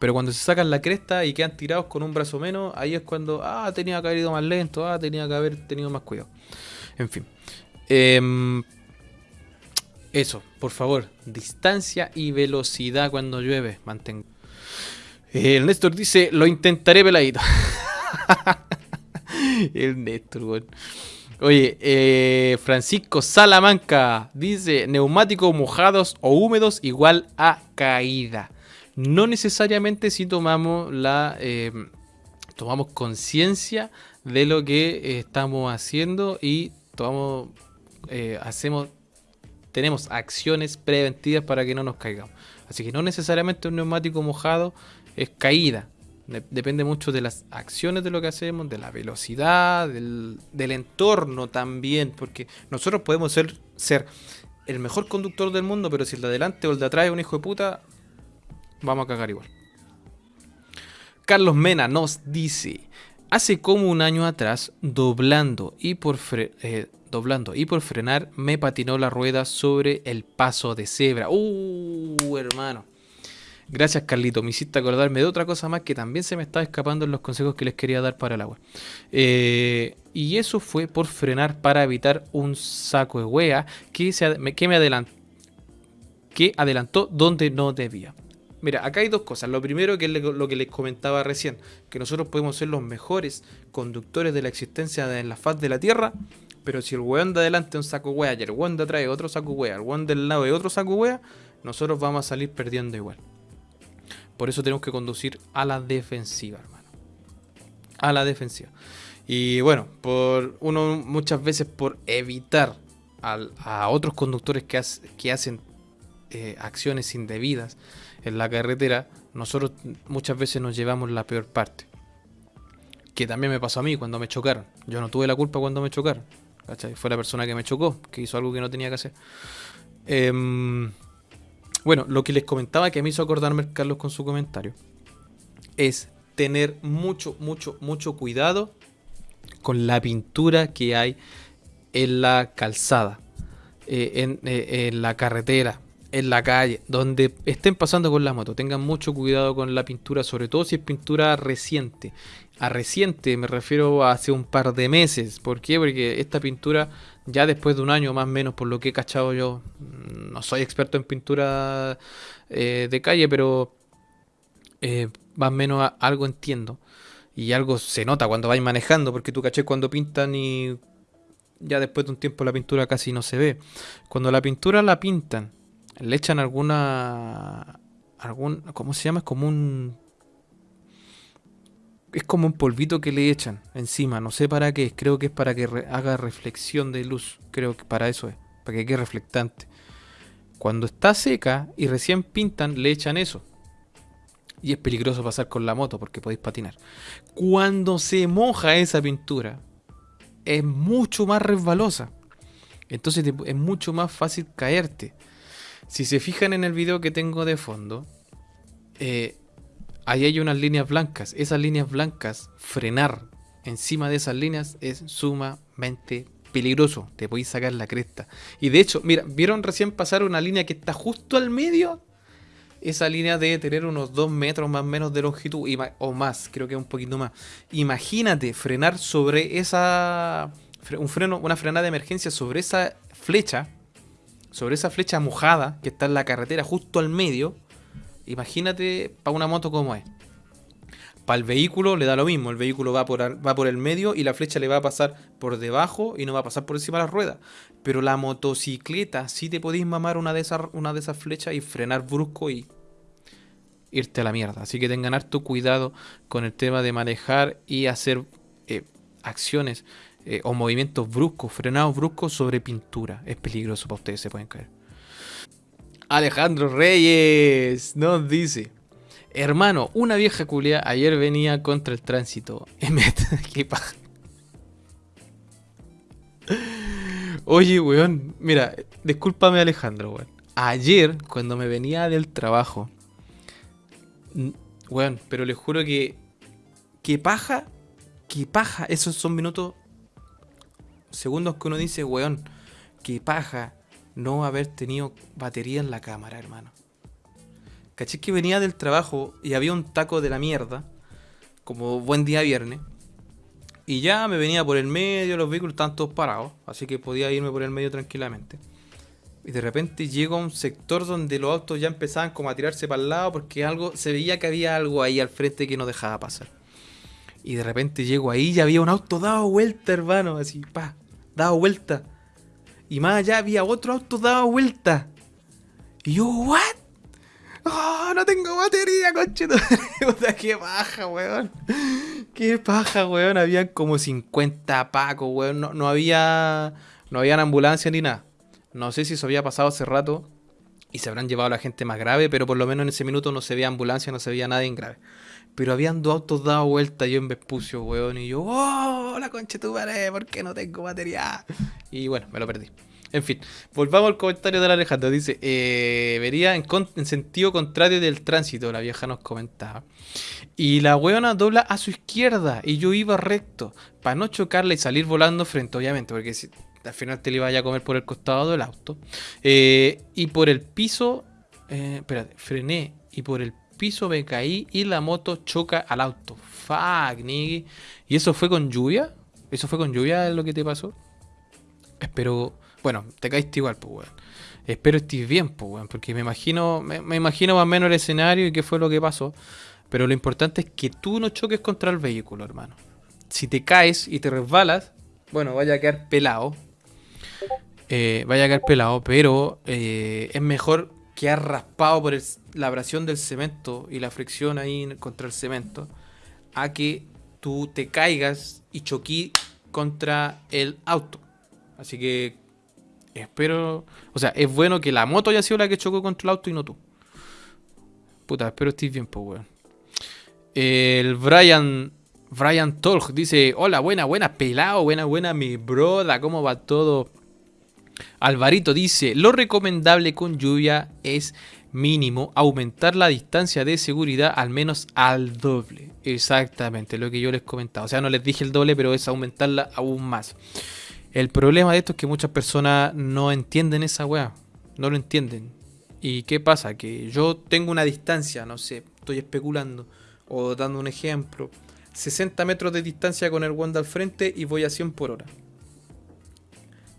Speaker 1: Pero cuando se sacan la cresta y quedan tirados con un brazo menos, ahí es cuando, ah, tenía que haber ido más lento, ah, tenía que haber tenido más cuidado. En fin. Em, eso, por favor, distancia y velocidad cuando llueve, mantengo. El Néstor dice, lo intentaré peladito. el Néstor, weón. Oye, eh, Francisco Salamanca dice, neumáticos mojados o húmedos igual a caída. No necesariamente si tomamos la... Eh, tomamos conciencia de lo que eh, estamos haciendo y tomamos, hacemos, tenemos acciones preventivas para que no nos caigamos. Así que no necesariamente un neumático mojado es caída. Depende mucho de las acciones de lo que hacemos, de la velocidad, del, entorno también, porque nosotros podemos ser, ser el mejor conductor del mundo, pero si el de adelante o el de atrás es un hijo de puta, vamos a cagar igual. Carlos Mena nos dice, hace como un año atrás, doblando y por, eh, doblando y por frenar, me patinó la rueda sobre el paso de cebra. Uh, hermano. Gracias, Carlito. Me hiciste acordarme de otra cosa más que también se me estaba escapando en los consejos que les quería dar para el agua. Eh, y eso fue por frenar para evitar un saco de wea que, se, que me adelantó, que adelantó donde no debía. Mira, acá hay dos cosas. Lo primero que es lo que les comentaba recién, que nosotros podemos ser los mejores conductores de la existencia en la faz de la Tierra, pero si el weón de adelante es un saco wea y el weón de atrás es otro saco wea, el weón del lado es otro saco wea, nosotros vamos a salir perdiendo igual. Por eso tenemos que conducir a la defensiva, hermano. A la defensiva. Y bueno, por uno muchas veces por evitar a otros conductores que, hacen eh, acciones indebidas en la carretera, nosotros muchas veces nos llevamos la peor parte. Que también me pasó a mí cuando me chocaron. Yo no tuve la culpa cuando me chocaron. Fue la persona que me chocó, que hizo algo que no tenía que hacer. Eh, bueno, lo que les comentaba que me hizo acordarme Carlos con su comentario es tener mucho, mucho, mucho cuidado con la pintura que hay en la calzada, eh, eh, en, la carretera, en la calle, donde estén pasando con la moto. Tengan mucho cuidado con la pintura, sobre todo si es pintura reciente. A reciente me refiero a hace un par de meses. ¿Por qué? Porque esta pintura ya después de un año más o menos, por lo que he cachado yo, no soy experto en pintura eh, de calle, pero eh, más o menos algo entiendo. Y algo se nota cuando vais manejando, porque tú caché cuando pintan y ya después de un tiempo la pintura casi no se ve. Cuando la pintura la pintan, le echan alguna... Algún, ¿Cómo se llama? Es como un es como un polvito que le echan encima, no sé para qué, creo que es para que haga reflexión de luz, creo que para eso es, para que quede reflectante. Cuando está seca y recién pintan, le echan eso. Y es peligroso pasar con la moto porque podéis patinar. Cuando se moja esa pintura, es mucho más resbalosa. Entonces es mucho más fácil caerte. Si se fijan en el video que tengo de fondo, eh, ahí hay unas líneas blancas. Esas líneas blancas, frenar encima de esas líneas es sumamente peligroso. Te podéis sacar la cresta. Y de hecho, mira, ¿vieron recién pasar una línea que está justo al medio? Esa línea debe tener unos 2 metros más o menos de longitud o más, creo que un poquito más. Imagínate frenar sobre esa. Un freno, una frenada de emergencia sobre esa flecha, sobre esa flecha mojada que está en la carretera justo al medio Imagínate para una moto como es. Para el vehículo le da lo mismo, el vehículo va por, el medio y la flecha le va a pasar por debajo y no va a pasar por encima de las ruedas. Pero la motocicleta sí te podéis mamar una de esas, una de esas flechas y frenar brusco y irte a la mierda. Así que tengan harto cuidado con el tema de manejar y hacer eh, acciones eh, o movimientos bruscos, frenados bruscos sobre pintura. Es peligroso para ustedes, se pueden caer. Alejandro Reyes nos dice: Hermano, una vieja culia ayer venía contra el tránsito. ¿Qué paja? Oye, weón, mira, discúlpame Alejandro, weón. Ayer, cuando me venía del trabajo, weón, pero le juro que. ¿Qué paja? ¿Qué paja? Esos son minutos. Segundos que uno dice, weón, qué paja no haber tenido batería en la cámara, hermano. Caché que venía del trabajo y había un taco de la mierda, como buen día viernes. Y ya me venía por el medio, los vehículos estaban todos parados, así que podía irme por el medio tranquilamente. Y de repente llego a un sector donde los autos ya empezaban como a tirarse para el lado porque algo se veía que había algo ahí al frente que no dejaba pasar. Y de repente llego ahí y había un auto dado vuelta, hermano, así, pa, dado vuelta. Y más allá había otro auto dado vuelta. Y yo, ¿what? ¡Oh, no tengo batería, conchito! Qué paja, weón. Qué paja, weón. Habían como 50 pacos, weón. No, no había. No habían ambulancia ni nada. No sé si eso había pasado hace rato. Y se habrán llevado a la gente más grave, pero por lo menos en ese minuto no se veía ambulancia, no se veía nadie en grave. Pero habían dos autos dado vuelta yo en Vespucio, weón. Y yo, ¡oh, la concha tu madre! ¿Por qué no tengo batería? Y bueno, me lo perdí. En fin, volvamos al comentario de la Alejandro. Dice, eh, vería en, sentido contrario del tránsito, la vieja nos comentaba. Y la weona dobla a su izquierda y yo iba recto para no chocarle y salir volando frente, obviamente, porque si, al final te le iba a comer por el costado del auto. Eh, y por el piso, eh, espérate, frené y por el piso me caí y la moto choca al auto. Fuck, nigga. ¿Y eso fue con lluvia? ¿Eso fue con lluvia lo que te pasó? Espero bueno, te caíste igual, pues, weón. Espero estés bien, pues, weón. Porque me imagino, me, imagino más o menos el escenario y qué fue lo que pasó. Pero lo importante es que tú no choques contra el vehículo, hermano. Si te caes y te resbalas, bueno, vaya a quedar pelado. Eh, vaya a quedar pelado, pero eh, es mejor quedar raspado por la abrasión del cemento y la fricción ahí contra el cemento a que tú te caigas y choquí contra el auto. Así que Espero. O sea, es bueno que la moto haya sido la que chocó contra el auto y no tú. Puta, espero estés bien, pues, weón. El Brian. Brian Tolg dice: Hola, buena, buena, pelado, buena, buena, mi broda, ¿cómo va todo? Alvarito dice: Lo recomendable con lluvia es mínimo aumentar la distancia de seguridad al menos al doble. Exactamente, lo que yo les comentaba. O sea, no les dije el doble, pero es aumentarla aún más. El problema de esto es que muchas personas no entienden esa weá. No lo entienden. ¿Y qué pasa? Que yo tengo una distancia, no sé, estoy especulando o dando un ejemplo. 60 metros de distancia con el Wanda al frente y voy a 100 por hora.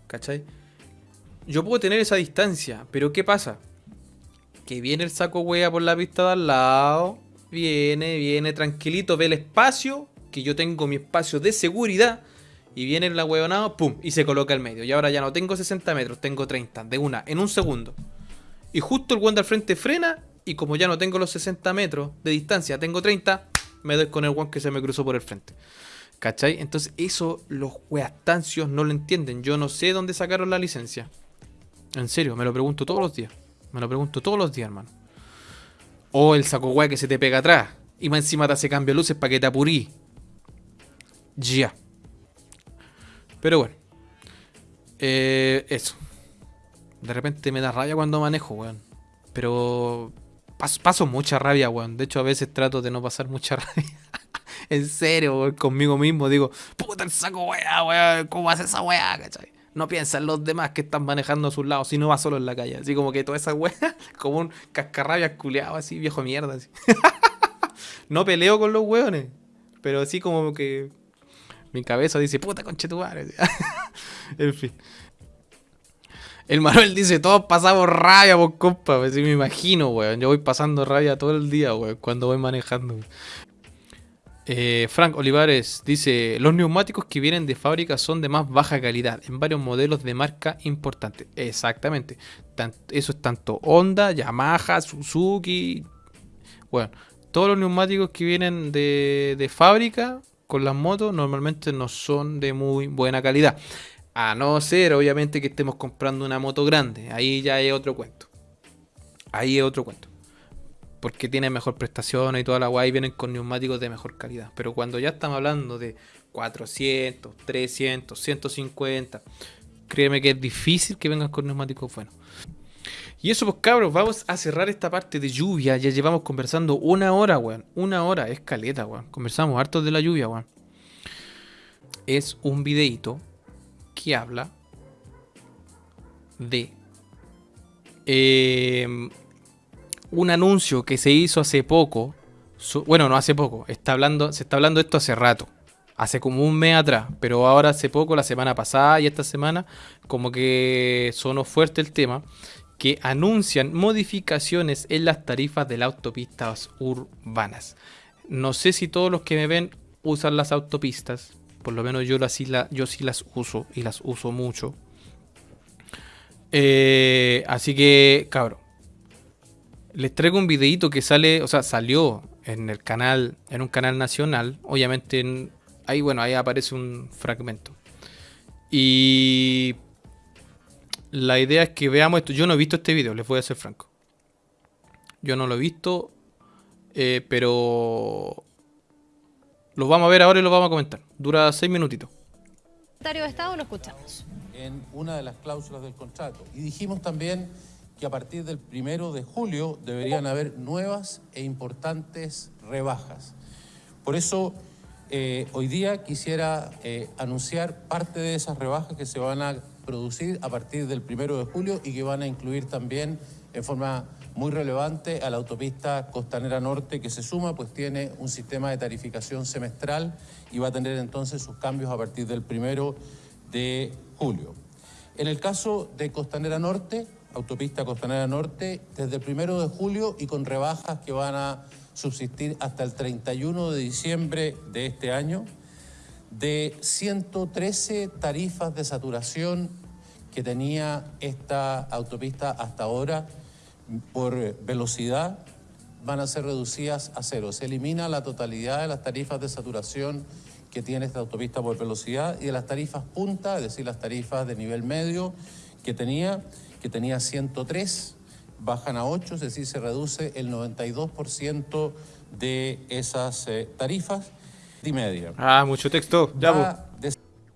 Speaker 1: ¿Cachai? Yo puedo tener esa distancia, pero ¿qué pasa? Que viene el saco wea por la pista de al lado. Viene, viene tranquilito, ve el espacio. Que yo tengo mi espacio de seguridad y viene el ahueonado, pum, y se coloca al medio. Y ahora ya no tengo 60 metros, tengo 30, de una, en un segundo. Y justo el guante al frente frena, y como ya no tengo los 60 metros de distancia, tengo 30, me doy con el guante que se me cruzó por el frente. ¿Cachai? Entonces eso los weastancios no lo entienden. Yo no sé dónde sacaron la licencia. En serio, me lo pregunto todos los días. Me lo pregunto todos los días, hermano. O el saco wea que se te pega atrás. Y más encima te hace cambio de luces para que te apurí. Ya. Pero bueno. Eh, eso. De repente me da rabia cuando manejo, weón. Pero paso, mucha rabia, weón. De hecho, a veces trato de no pasar mucha rabia. en serio, weón. Conmigo mismo digo, puta el saco, weón, weón. ¿Cómo hace esa weá, cachai? No piensa en los demás que están manejando a sus lados, si no va solo en la calle. Así como que toda esa weá, como un cascarrabia culeado, así, viejo mierda. Así. no peleo con los weones, pero así como que mi cabeza dice, puta conchetumare. en fin. El Manuel dice, todos pasamos rabia, por compa. Pues, me imagino, weón. Yo voy pasando rabia todo el día, weón, cuando voy manejando. Eh, Frank Olivares dice, los neumáticos que vienen de fábrica son de más baja calidad en varios modelos de marca importante. Exactamente. eso es tanto Honda, Yamaha, Suzuki. Bueno, todos los neumáticos que vienen de, de fábrica con las motos normalmente no son de muy buena calidad. A no ser, obviamente, que estemos comprando una moto grande. Ahí ya es otro cuento. Ahí es otro cuento. Porque tiene mejor prestación y toda la guay vienen con neumáticos de mejor calidad. Pero cuando ya estamos hablando de 400, 300, 150, créeme que es difícil que vengan con neumáticos buenos. Y eso pues cabros, vamos a cerrar esta parte de lluvia. Ya llevamos conversando una hora, weón. Una hora, es caleta, weón. Conversamos harto de la lluvia, weón. Es un videito que habla de eh, un anuncio que se hizo hace poco. bueno, no hace poco. Está hablando, se está hablando esto hace rato. hace como un mes atrás, pero ahora hace poco, la semana pasada y esta semana, como que sonó fuerte el tema, que anuncian modificaciones en las tarifas de las autopistas urbanas. No sé si todos los que me ven usan las autopistas, por lo menos yo, las, yo sí las uso y las uso mucho. Eh, así que, cabrón, les traigo un videito que sale, o sea, salió en el canal, en un canal nacional. Obviamente, ahí, bueno, ahí aparece un fragmento. Y la idea es que veamos esto. Yo no he visto este video, les voy a ser franco. Yo no lo he visto, eh, pero lo vamos a ver ahora y lo vamos a comentar. Dura seis minutitos.
Speaker 2: Secretario de Estado, lo escuchamos.
Speaker 3: En una de las cláusulas del contrato. Y dijimos también que a partir del primero de julio deberían haber nuevas e importantes rebajas. Por eso, eh, hoy día quisiera eh, anunciar parte de esas rebajas que se van a producir a partir del primero de julio y que van a incluir también en forma muy relevante a la autopista Costanera Norte que se suma, pues tiene un sistema de tarificación semestral y va a tener entonces sus cambios a partir del primero de julio. En el caso de Costanera Norte, autopista Costanera Norte, desde el primero de julio y con rebajas que van a subsistir hasta el 31 de diciembre de este año, de 113 tarifas de saturación que tenía esta autopista hasta ahora, por velocidad van a ser reducidas a cero. Se elimina la totalidad de las tarifas de saturación que tiene esta autopista por velocidad y de las tarifas punta, es decir, las tarifas de nivel medio que tenía, que tenía 103, bajan a 8, es decir, se reduce el 92% de esas eh, tarifas y media.
Speaker 1: Ah, mucho texto. Ya,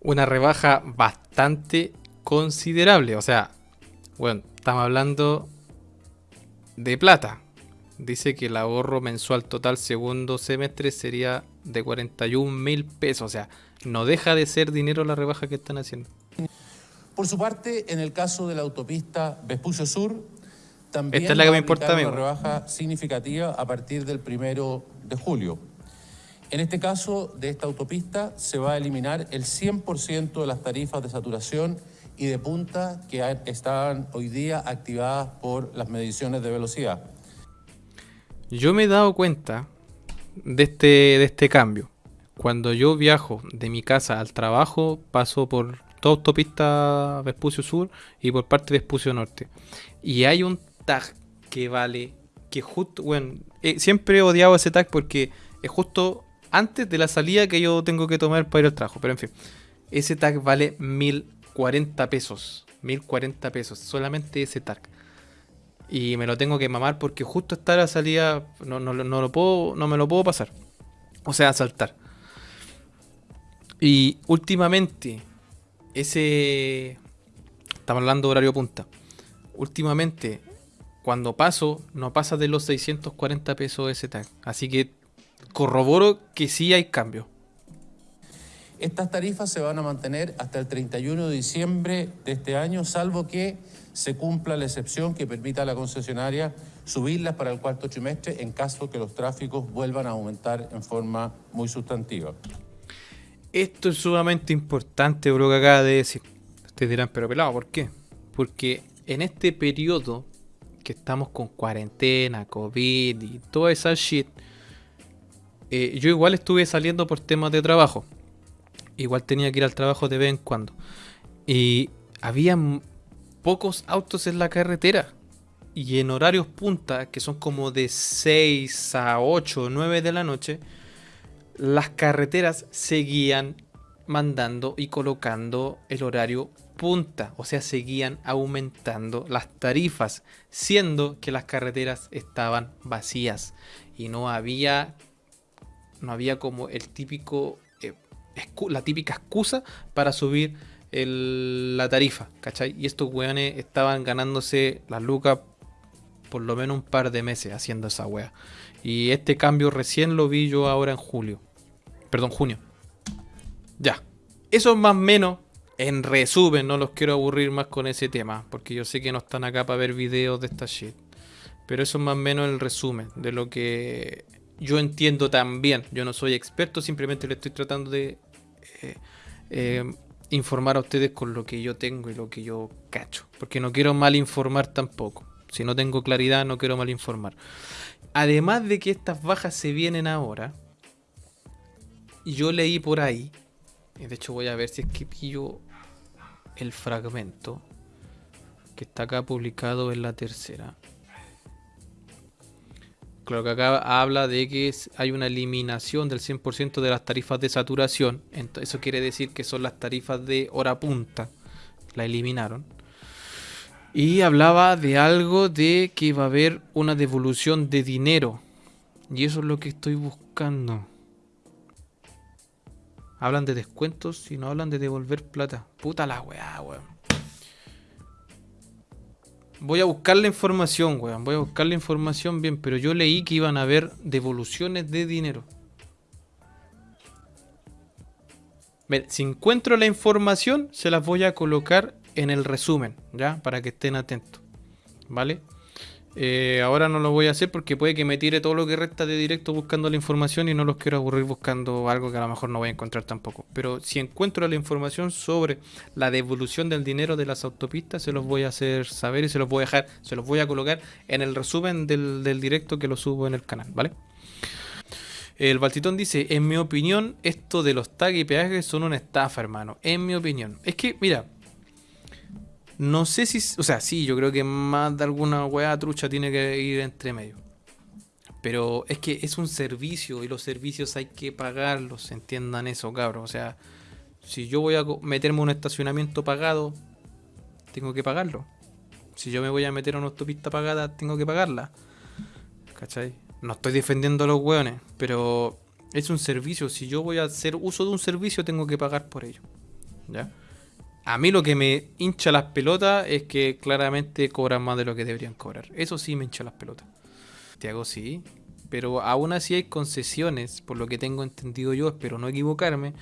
Speaker 1: Una rebaja bastante considerable, o sea, bueno, estamos hablando de plata. Dice que el ahorro mensual total segundo semestre sería de 41 mil pesos. O sea, no deja de ser dinero la rebaja que están haciendo.
Speaker 3: Por su parte, en el caso de la autopista Vespucio Sur, también
Speaker 1: Esta es la que me importa
Speaker 3: una rebaja significativa a partir del primero de julio. En este caso de esta autopista se va a eliminar el 100% de las tarifas de saturación y de punta que están hoy día activadas por las mediciones de velocidad.
Speaker 1: Yo me he dado cuenta de este, de este cambio. Cuando yo viajo de mi casa al trabajo, paso por toda autopista Vespucio Sur y por parte de Vespucio Norte. Y hay un tag que vale, que justo, bueno, eh, siempre he odiado ese tag porque es justo antes de la salida que yo tengo que tomar para ir al trabajo. Pero en fin, ese tag vale mil 40 pesos. 1040 pesos. Solamente ese tag. Y me lo tengo que mamar porque justo está la salida. No, no, no, lo puedo, no me lo puedo pasar. O sea, saltar. Y últimamente, ese. Estamos hablando de horario punta. Últimamente, cuando paso, no pasa de los 640 pesos ese tag. Así que corroboro que sí hay cambio.
Speaker 3: Estas tarifas se van a mantener hasta el 31 de diciembre de este año, salvo que se cumpla la excepción que permita a la concesionaria subirlas para el cuarto trimestre en caso que los tráficos vuelvan a aumentar en forma muy sustantiva.
Speaker 1: Esto es sumamente importante, bro, que acaba de decir. Ustedes dirán, pero pelado, ¿por qué? Porque en este periodo que estamos con cuarentena, COVID y toda esa shit, eh, yo igual estuve saliendo por temas de trabajo igual tenía que ir al trabajo de vez en cuando. Y había pocos autos en la carretera. Y en horarios punta, que son como de 6 a 8 o 9 de la noche, las carreteras seguían mandando y colocando el horario punta. O sea, seguían aumentando las tarifas, siendo que las carreteras estaban vacías. Y no había, no había como el típico la típica excusa para subir la tarifa, ¿cachai? Y estos weones estaban ganándose las lucas por lo menos un par de meses haciendo esa wea. Y este cambio recién lo vi yo ahora en julio. Perdón, junio. Ya. Eso es más o menos, en resumen, no los quiero aburrir más con ese tema, porque yo sé que no están acá para ver videos de esta shit. Pero eso es más o menos el resumen de lo que yo entiendo también. Yo no soy experto, simplemente le estoy tratando de eh, eh, informar a ustedes con lo que yo tengo y lo que yo cacho. Porque no quiero mal informar tampoco. Si no tengo claridad, no quiero mal informar. Además de que estas bajas se vienen ahora, yo leí por ahí, de hecho voy a ver si es que pillo el fragmento que está acá publicado en la tercera. Claro que acá habla de que hay una eliminación del 100% de las tarifas de saturación. eso quiere decir que son las tarifas de hora punta. La eliminaron. Y hablaba de algo de que va a haber una devolución de dinero. Y eso es lo que estoy buscando. Hablan de descuentos y no hablan de devolver plata. Puta la weá, weón. Voy a buscar la información, weón. Voy a buscar la información bien, pero yo leí que iban a haber devoluciones de dinero. si encuentro la información, se las voy a colocar en el resumen, ¿ya? Para que estén atentos, ¿vale? Eh, ahora no lo voy a hacer porque puede que me tire todo lo que resta de directo buscando la información y no los quiero aburrir buscando algo que a lo mejor no voy a encontrar tampoco. Pero si encuentro la información sobre la devolución del dinero de las autopistas, se los voy a hacer saber y se los voy a dejar, se los voy a colocar en el resumen del, del directo que lo subo en el canal, ¿vale? El Baltitón dice, en mi opinión, esto de los tags y peajes son una estafa, hermano. En mi opinión. Es que, mira, no sé si. O sea, sí, yo creo que más de alguna weá trucha tiene que ir entre medio. Pero es que es un servicio y los servicios hay que pagarlos, entiendan eso, cabros. O sea, si yo voy a meterme un estacionamiento pagado, tengo que pagarlo. Si yo me voy a meter a una autopista pagada, tengo que pagarla. ¿Cachai? No estoy defendiendo a los weones, pero es un servicio. Si yo voy a hacer uso de un servicio, tengo que pagar por ello. ¿Ya? A mí lo que me hincha las pelotas es que claramente cobran más de lo que deberían cobrar. Eso sí me hincha las pelotas. Te sí. Pero aún así hay concesiones, por lo que tengo entendido yo, espero no equivocarme.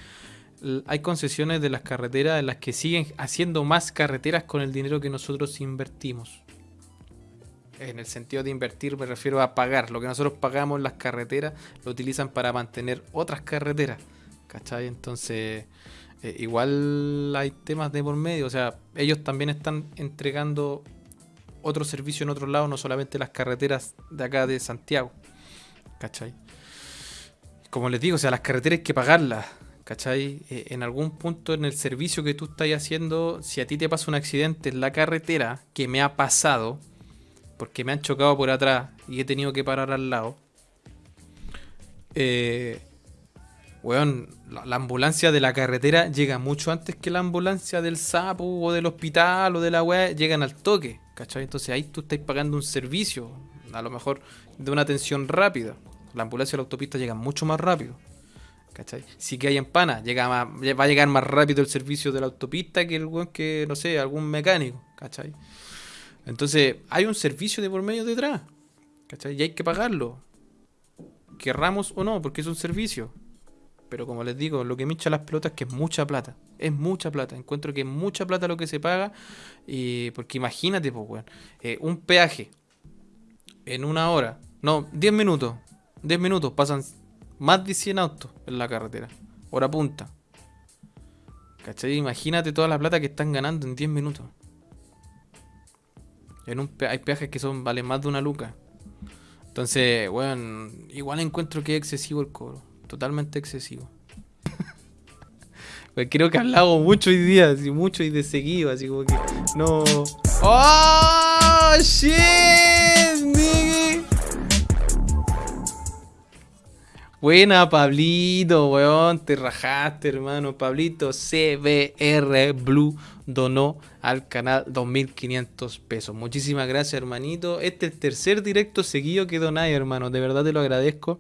Speaker 1: Hay concesiones de las carreteras en las que siguen haciendo más carreteras con el dinero que nosotros invertimos. En el sentido de invertir me refiero a pagar. Lo que nosotros pagamos las carreteras lo utilizan para mantener otras carreteras. ¿Cachai? Entonces eh, igual hay temas de por medio, o sea, ellos también están entregando otro servicio en otro lado, no solamente las carreteras de acá de Santiago, ¿cachai? Como les digo, o sea, las carreteras hay que pagarlas, ¿cachai? Eh, en algún punto en el servicio que tú estás haciendo, si a ti te pasa un accidente en la carretera, que me ha pasado, porque me han chocado por atrás y he tenido que parar al lado, eh, weón, la, ambulancia de la carretera llega mucho antes que la ambulancia del sapo o del hospital o de la weá, llegan al toque, ¿cachai? Entonces ahí tú estás pagando un servicio, a lo mejor de una atención rápida. La ambulancia de la autopista llega mucho más rápido. ¿Cachai? Si que hay empana, llega va a llegar más rápido el servicio de la autopista que el weón que, no sé, algún mecánico, ¿cachai? Entonces, hay un servicio de por medio detrás, ¿cachai? Y hay que pagarlo. Querramos o no, porque es un servicio. Pero como les digo, lo que me echa las pelotas es que es mucha plata. Es mucha plata. Encuentro que es mucha plata lo que se paga. Y porque imagínate, pues, weón. Eh, un peaje en una hora. No, 10 minutos. 10 minutos. Pasan más de 100 autos en la carretera. Hora punta. ¿Cachai? Imagínate toda la plata que están ganando en 10 minutos. En un hay peajes que son valen más de una luca. Entonces, bueno, igual encuentro que es excesivo el cobro totalmente excesivo. pues creo que he hablado mucho hoy día, así mucho y de seguido, así como que no. ¡Oh! ¡Shit! Buena, Pablito, weón. Te rajaste, hermano. Pablito CBR Blue donó al canal 2500 pesos. Muchísimas gracias, hermanito. Este es el tercer directo seguido que donáis, hermano. De verdad te lo agradezco.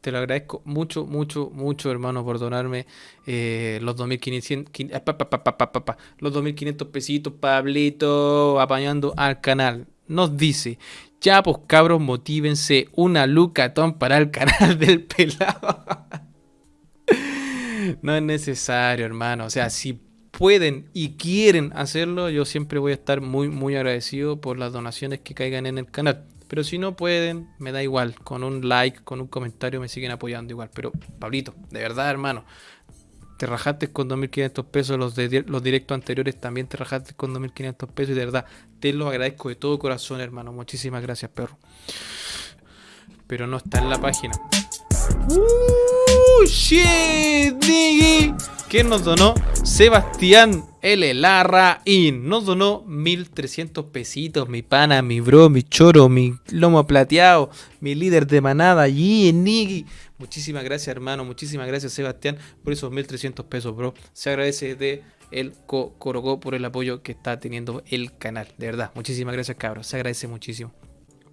Speaker 1: Te lo agradezco mucho, mucho, mucho, hermano, por donarme eh, los 2500 eh, los 2500 pesitos, Pablito, apañando al canal. Nos dice, ya pues cabros, motívense una lucatón para el canal del pelado. no es necesario, hermano. O sea, si pueden y quieren hacerlo, yo siempre voy a estar muy, muy agradecido por las donaciones que caigan en el canal. Pero si no pueden, me da igual. Con un like, con un comentario me siguen apoyando igual. Pero, Pablito, de verdad, hermano. Te rajaste con 2.500 pesos, los, de, los directos anteriores también te rajaste con 2.500 pesos y de verdad te lo agradezco de todo corazón, hermano. Muchísimas gracias, perro. Pero no está en la página. ¡Uh, shit, ¿Quién nos donó? Sebastián L. Larraín. Nos donó 1300 pesitos. Mi pana, mi bro, mi choro, mi lomo plateado, mi líder de manada, y Niggy. Muchísimas gracias, hermano. Muchísimas gracias, Sebastián, por esos 1300 pesos, bro. Se agradece de el Corogó por el apoyo que está teniendo el canal. De verdad, muchísimas gracias, cabros. Se agradece muchísimo.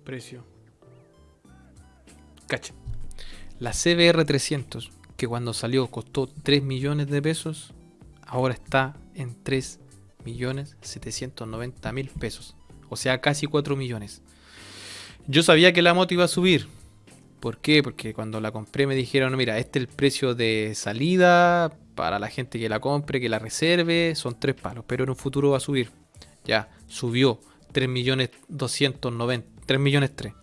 Speaker 1: Precio. Cacha. La CBR 300, que cuando salió costó 3 millones de pesos, ahora está en 3 millones 790 mil pesos. O sea, casi 4 millones. Yo sabía que la moto iba a subir, ¿Por qué? Porque cuando la compré me dijeron, mira, este es el precio de salida para la gente que la compre, que la reserve, son tres palos, pero en un futuro va a subir. Ya, subió 3 millones 290, 3 millones 3.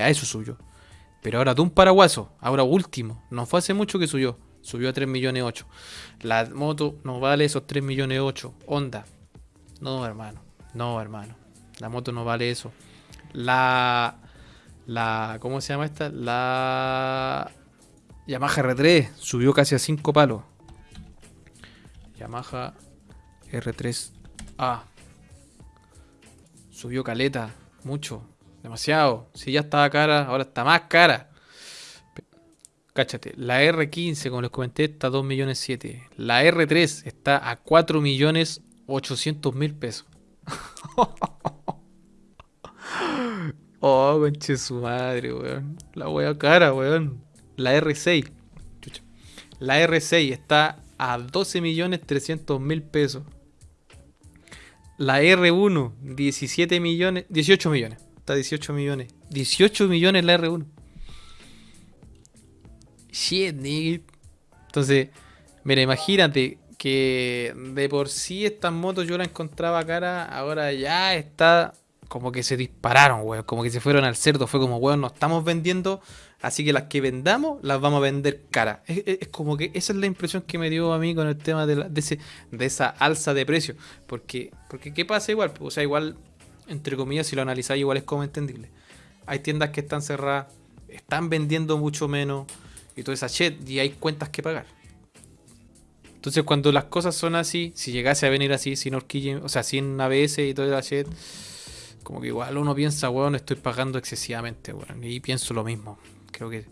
Speaker 1: A eso subió. Pero ahora de un paraguaso, ahora último, no fue hace mucho que subió, subió a 3 millones 8. La moto no vale esos 3 millones 8. Honda. No, hermano. No, hermano. La moto no vale eso. La la, ¿cómo se llama esta? La Yamaha R3 subió casi a 5 palos. Yamaha R3A. Subió caleta, mucho, demasiado. Si ya estaba cara, ahora está más cara. Cáchate, la R15, como les comenté, está a 2 millones 7. La R3 está a 4 millones 800 mil pesos. Oh, conche su madre, weón. La wea cara, weón. La R6. La R6 está a 12 millones 300 mil pesos. La R1, 17 millones. 18 millones. Está 18 millones. 18 millones la R1. Shit, nigga. Entonces, mira, imagínate que de por sí estas motos yo la encontraba cara. Ahora ya está como que se dispararon, weón. Como que se fueron al cerdo. Fue como, weón, no estamos vendiendo. Así que las que vendamos las vamos a vender cara. Es, como que esa es la impresión que me dio a mí con el tema de, ese, de esa alza de precio. Porque, porque ¿qué pasa igual? O sea, igual, entre comillas, si lo analizáis, igual es como entendible. Hay tiendas que están cerradas, están vendiendo mucho menos y toda esa shit, y hay cuentas que pagar. Entonces, cuando las cosas son así, si llegase a venir así, sin horquilla, o sea, sin ABS y toda esa shit como que igual uno piensa, weón, estoy pagando excesivamente, weón. Y pienso lo mismo. Creo que.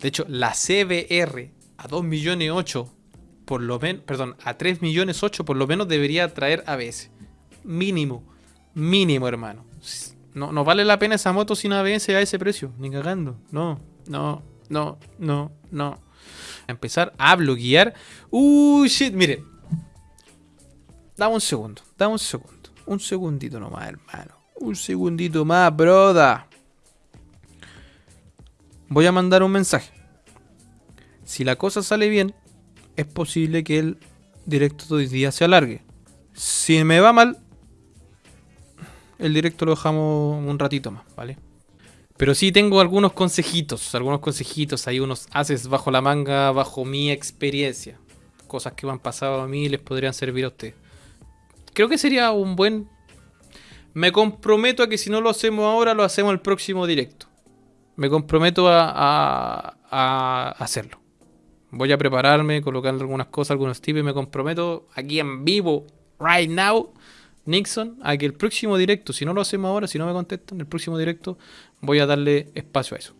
Speaker 1: De hecho, la CBR a 2 millones 8, por lo menos, perdón, a 3 millones 8 por lo menos debería traer ABS. Mínimo. Mínimo, hermano. No, no vale la pena esa moto sin ABS a ese precio. Ni cagando. No, no, no, no, no. empezar a bloquear. Uy, shit, miren. Dame un segundo, dame un segundo. Un segundito nomás, hermano. Un segundito más, broda. Voy a mandar un mensaje. Si la cosa sale bien, es posible que el directo de hoy día se alargue. Si me va mal, el directo lo dejamos un ratito más, ¿vale? Pero sí tengo algunos consejitos, algunos consejitos, hay unos haces bajo la manga, bajo mi experiencia. Cosas que me han pasado a mí les podrían servir a usted. Creo que sería un buen me comprometo a que si no lo hacemos ahora, lo hacemos el próximo directo. Me comprometo a, hacerlo. Voy a prepararme, colocar algunas cosas, algunos tips y me comprometo aquí en vivo, right now, Nixon, a que el próximo directo, si no lo hacemos ahora, si no me contestan, el próximo directo voy a darle espacio a eso.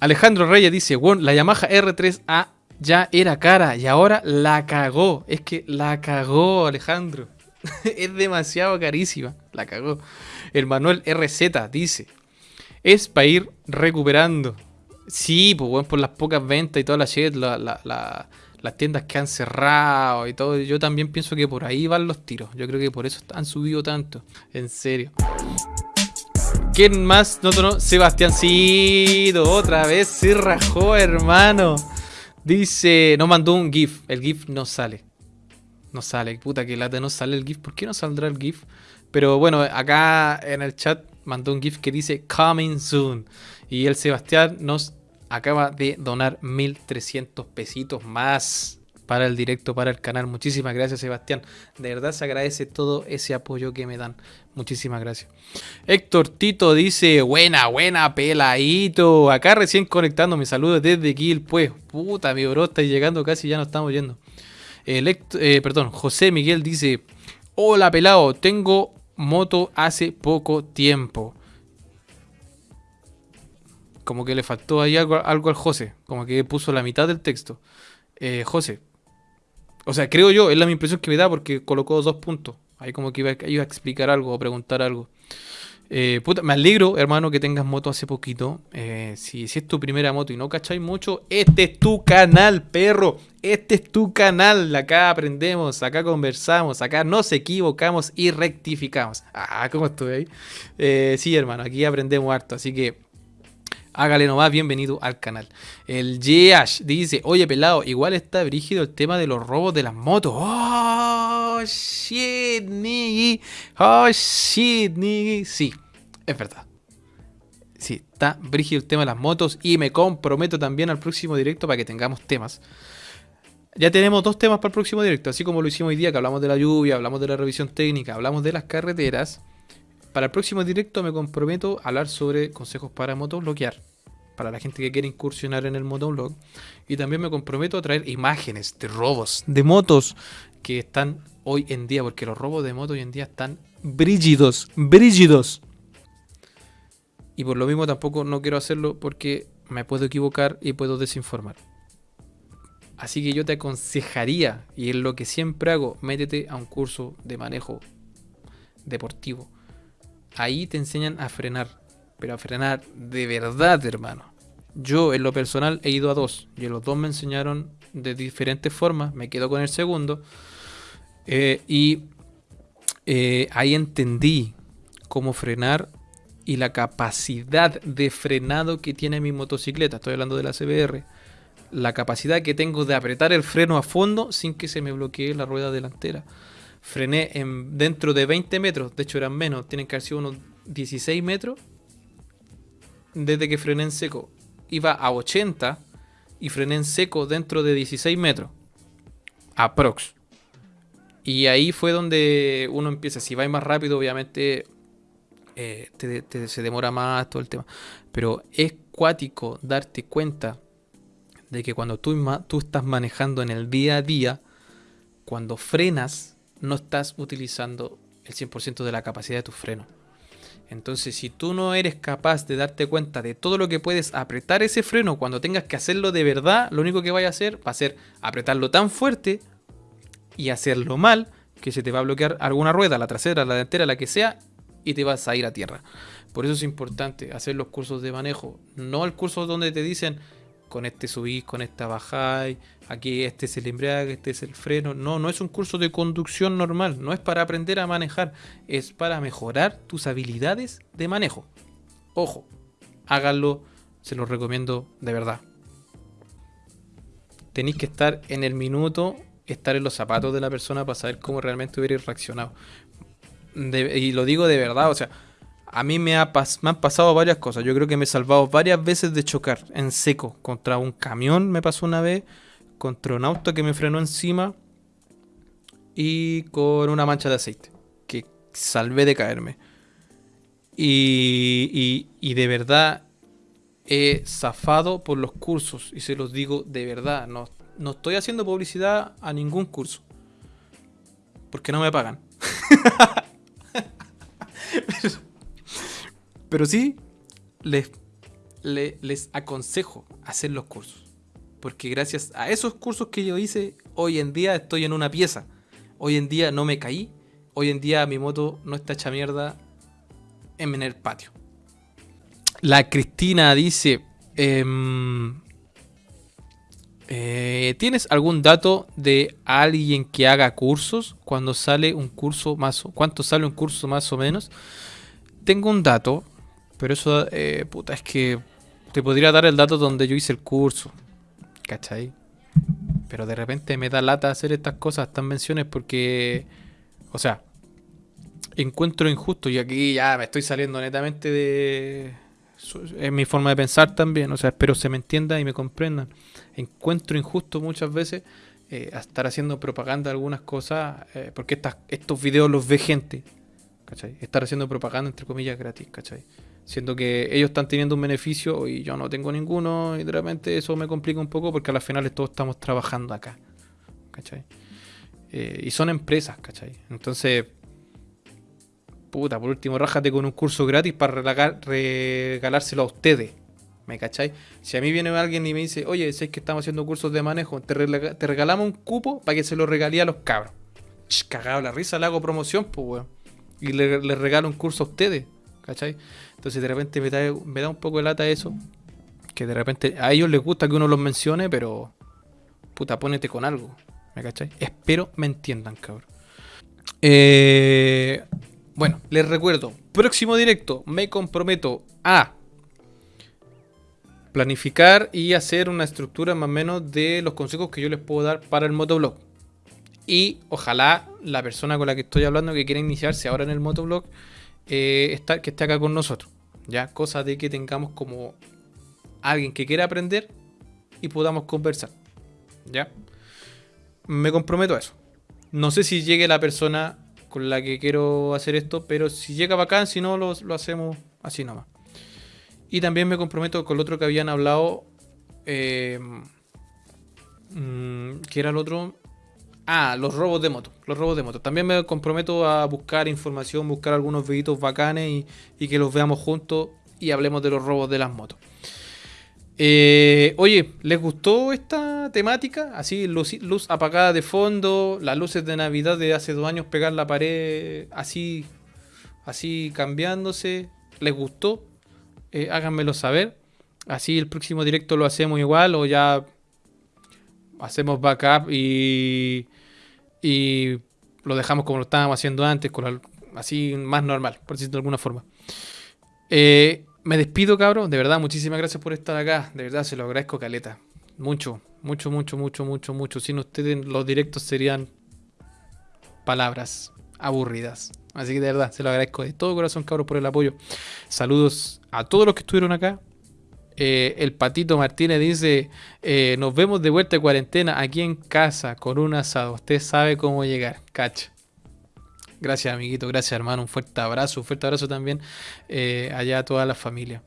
Speaker 1: Alejandro Reyes dice, bueno, la Yamaha R3A ya era cara y ahora la cagó. Es que la cagó Alejandro. es demasiado carísima. La cagó. El Manuel RZ dice: Es para ir recuperando. Sí, pues bueno, por las pocas ventas y toda las tiendas que han cerrado y todo. Yo también pienso que por ahí van los tiros. Yo creo que por eso han subido tanto. En serio. ¿Quién más no tonó? Sebastiancito. Otra vez se rajó, hermano. Dice, no mandó un GIF. El GIF no sale. No sale, puta que lata, no sale el GIF. ¿Por qué no saldrá el GIF? Pero bueno, acá en el chat mandó un GIF que dice Coming Soon. Y el Sebastián nos acaba de donar 1300 pesitos más. para el directo, para el canal. Muchísimas gracias, Sebastián. De verdad se agradece todo ese apoyo que me dan. Muchísimas gracias. Héctor Tito dice, buena, buena, peladito. Acá recién conectando, me saludos desde Kill, pues. Puta, mi bro, está llegando casi, ya no estamos yendo. Eh, perdón, José Miguel dice, hola pelado, tengo moto hace poco tiempo. Como que le faltó ahí algo, al José, como que puso la mitad del texto. Eh, José, o sea, creo yo, es la impresión que me da porque colocó dos puntos. Ahí como que iba, a explicar algo o preguntar algo. Eh, me alegro, hermano, que tengas moto hace poquito. Eh, si, si, es tu primera moto y no cacháis mucho, este es tu canal, perro. Este es tu canal. Acá aprendemos, acá conversamos, acá nos equivocamos y rectificamos. Ah, ¿cómo estoy ahí? Eh, sí, hermano, aquí aprendemos harto. Así que Hágale nomás, bienvenido al canal. El Yeash dice, oye pelado, igual está brígido el tema de los robos de las motos. Oh, shit, nigga. Oh, shit, nigga. Sí, es verdad. Sí, está brígido el tema de las motos y me comprometo también al próximo directo para que tengamos temas. Ya tenemos dos temas para el próximo directo, así como lo hicimos hoy día, que hablamos de la lluvia, hablamos de la revisión técnica, hablamos de las carreteras. Para el próximo directo me comprometo a hablar sobre consejos para motobloquear. Para la gente que quiere incursionar en el motoblog. Y también me comprometo a traer imágenes de robos de motos que están hoy en día. Porque los robos de motos hoy en día están brígidos. Brígidos. Y por lo mismo tampoco no quiero hacerlo porque me puedo equivocar y puedo desinformar. Así que yo te aconsejaría, y es lo que siempre hago, métete a un curso de manejo deportivo ahí te enseñan a frenar. Pero a frenar de verdad, hermano. Yo en lo personal he ido a dos. Y los dos me enseñaron de diferentes formas. Me quedo con el segundo. Eh, y eh, ahí entendí cómo frenar y la capacidad de frenado que tiene mi motocicleta. Estoy hablando de la CBR. La capacidad que tengo de apretar el freno a fondo sin que se me bloquee la rueda delantera frené en, dentro de 20 metros, de hecho eran menos, tienen que haber sido unos 16 metros. Desde que frené en seco, iba a 80 y frené en seco dentro de 16 metros. Aprox. Y ahí fue donde uno empieza. Si va más rápido, obviamente eh, se demora más todo el tema. Pero es cuático darte cuenta de que cuando tú, tú estás manejando en el día a día, cuando frenas, no estás utilizando el 100% de la capacidad de tu freno. Entonces, si tú no eres capaz de darte cuenta de todo lo que puedes apretar ese freno cuando tengas que hacerlo de verdad, lo único que vaya a hacer va a ser apretarlo tan fuerte y hacerlo mal que se te va a bloquear alguna rueda, la trasera, la delantera, la que sea, y te vas a ir a tierra. Por eso es importante hacer los cursos de manejo, no el curso donde te dicen con este subís, con esta bajáis, aquí este es el embrague, este es el freno. No, no es un curso de conducción normal, no es para aprender a manejar, es para mejorar tus habilidades de manejo. Ojo, háganlo, se los recomiendo de verdad. Tenéis que estar en el minuto, estar en los zapatos de la persona para saber cómo realmente hubiera reaccionado. Y lo digo de verdad, o sea, a mí me, ha han pasado varias cosas. Yo creo que me he salvado varias veces de chocar en seco. Contra un camión me pasó una vez, contra un auto que me frenó encima y con una mancha de aceite que salvé de caerme. Y, y, de verdad he zafado por los cursos y se los digo de verdad. No, no estoy haciendo publicidad a ningún curso porque no me pagan. Pero sí, les, les, aconsejo hacer los cursos. Porque gracias a esos cursos que yo hice, hoy en día estoy en una pieza. Hoy en día no me caí. Hoy en día mi moto no está hecha mierda en el patio. La Cristina dice... Em, eh, ¿Tienes algún dato de alguien que haga cursos? Cuando sale un curso más ¿Cuánto sale un curso más o menos? Tengo un dato, pero eso, eh, puta, es que te podría dar el dato donde yo hice el curso. ¿Cachai? Pero de repente me da lata hacer estas cosas, estas menciones, porque, o sea, encuentro injusto, y aquí ya me estoy saliendo netamente de... Es mi forma de pensar también, o sea, espero se me entienda y me comprendan. Encuentro injusto muchas veces eh, a estar haciendo propaganda de algunas cosas, eh, porque estas, estos videos los ve gente, ¿cachai? Estar haciendo propaganda entre comillas gratis, ¿cachai? Siendo que ellos están teniendo un beneficio y yo no tengo ninguno, y de repente eso me complica un poco porque a las finales todos estamos trabajando acá, ¿cachai? Eh, y son empresas, ¿cachai? Entonces, puta, por último, rájate con un curso gratis para regalárselo a ustedes. ¿Me cachai? Si a mí viene alguien y me dice, oye, sé que estamos haciendo cursos de manejo, te, regalamos un cupo para que se lo regalé a los cabros. cagado la risa, le hago promoción, pues, weón. Y le, regalo un curso a ustedes, ¿cachai? Entonces de repente me da, me da un poco de lata eso. Que de repente a ellos les gusta que uno los mencione, pero puta, ponete con algo. ¿Me cachai? Espero me entiendan, cabrón. Eh, bueno, les recuerdo, próximo directo me comprometo a planificar y hacer una estructura más o menos de los consejos que yo les puedo dar para el motoblog. Y ojalá la persona con la que estoy hablando que quiera iniciarse ahora en el motoblog, eh, que esté acá con nosotros. Ya, cosa de que tengamos como alguien que quiera aprender y podamos conversar. Ya, me comprometo a eso. No sé si llegue la persona con la que quiero hacer esto, pero si llega bacán, si no, lo, lo hacemos así nomás. Y también me comprometo con el otro que habían hablado. Eh, mm, ¿Qué era el otro? Ah, los robos de moto. Los robos de moto. También me comprometo a buscar información, buscar algunos videitos bacanes y, que los veamos juntos y hablemos de los robos de las motos. Eh, oye, ¿les gustó esta temática? Así, luz, luz, apagada de fondo, las luces de Navidad de hace dos años pegar la pared así, así cambiándose. ¿Les gustó? Eh, háganmelo saber. Así el próximo directo lo hacemos igual o ya hacemos backup y, y lo dejamos como lo estábamos haciendo antes, con así más normal, por decirlo de alguna forma. Eh, me despido, cabrón. De verdad, muchísimas gracias por estar acá. De verdad, se lo agradezco, Caleta. Mucho, mucho, mucho, mucho, mucho, mucho. Sin ustedes, los directos serían palabras aburridas. Así que de verdad, se lo agradezco de todo corazón, cabros, por el apoyo. Saludos a todos los que estuvieron acá. Eh, el Patito Martínez dice, eh, nos vemos de vuelta de cuarentena aquí en casa con un asado. Usted sabe cómo llegar. Cacha. Gracias, amiguito. Gracias, hermano. Un fuerte abrazo. Un fuerte abrazo también eh, allá a toda la familia.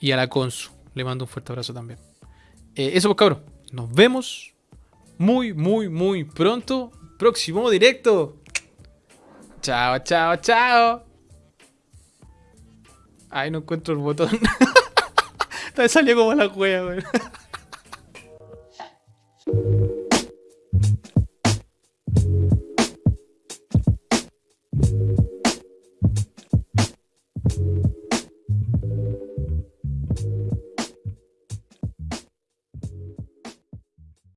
Speaker 1: Y a la Consu. Le mando un fuerte abrazo también. eso pues, cabros. Nos vemos muy, muy, muy pronto. Próximo directo. Chao, chao, chao. Ay, no encuentro el botón. Me salió como la cueva, güey.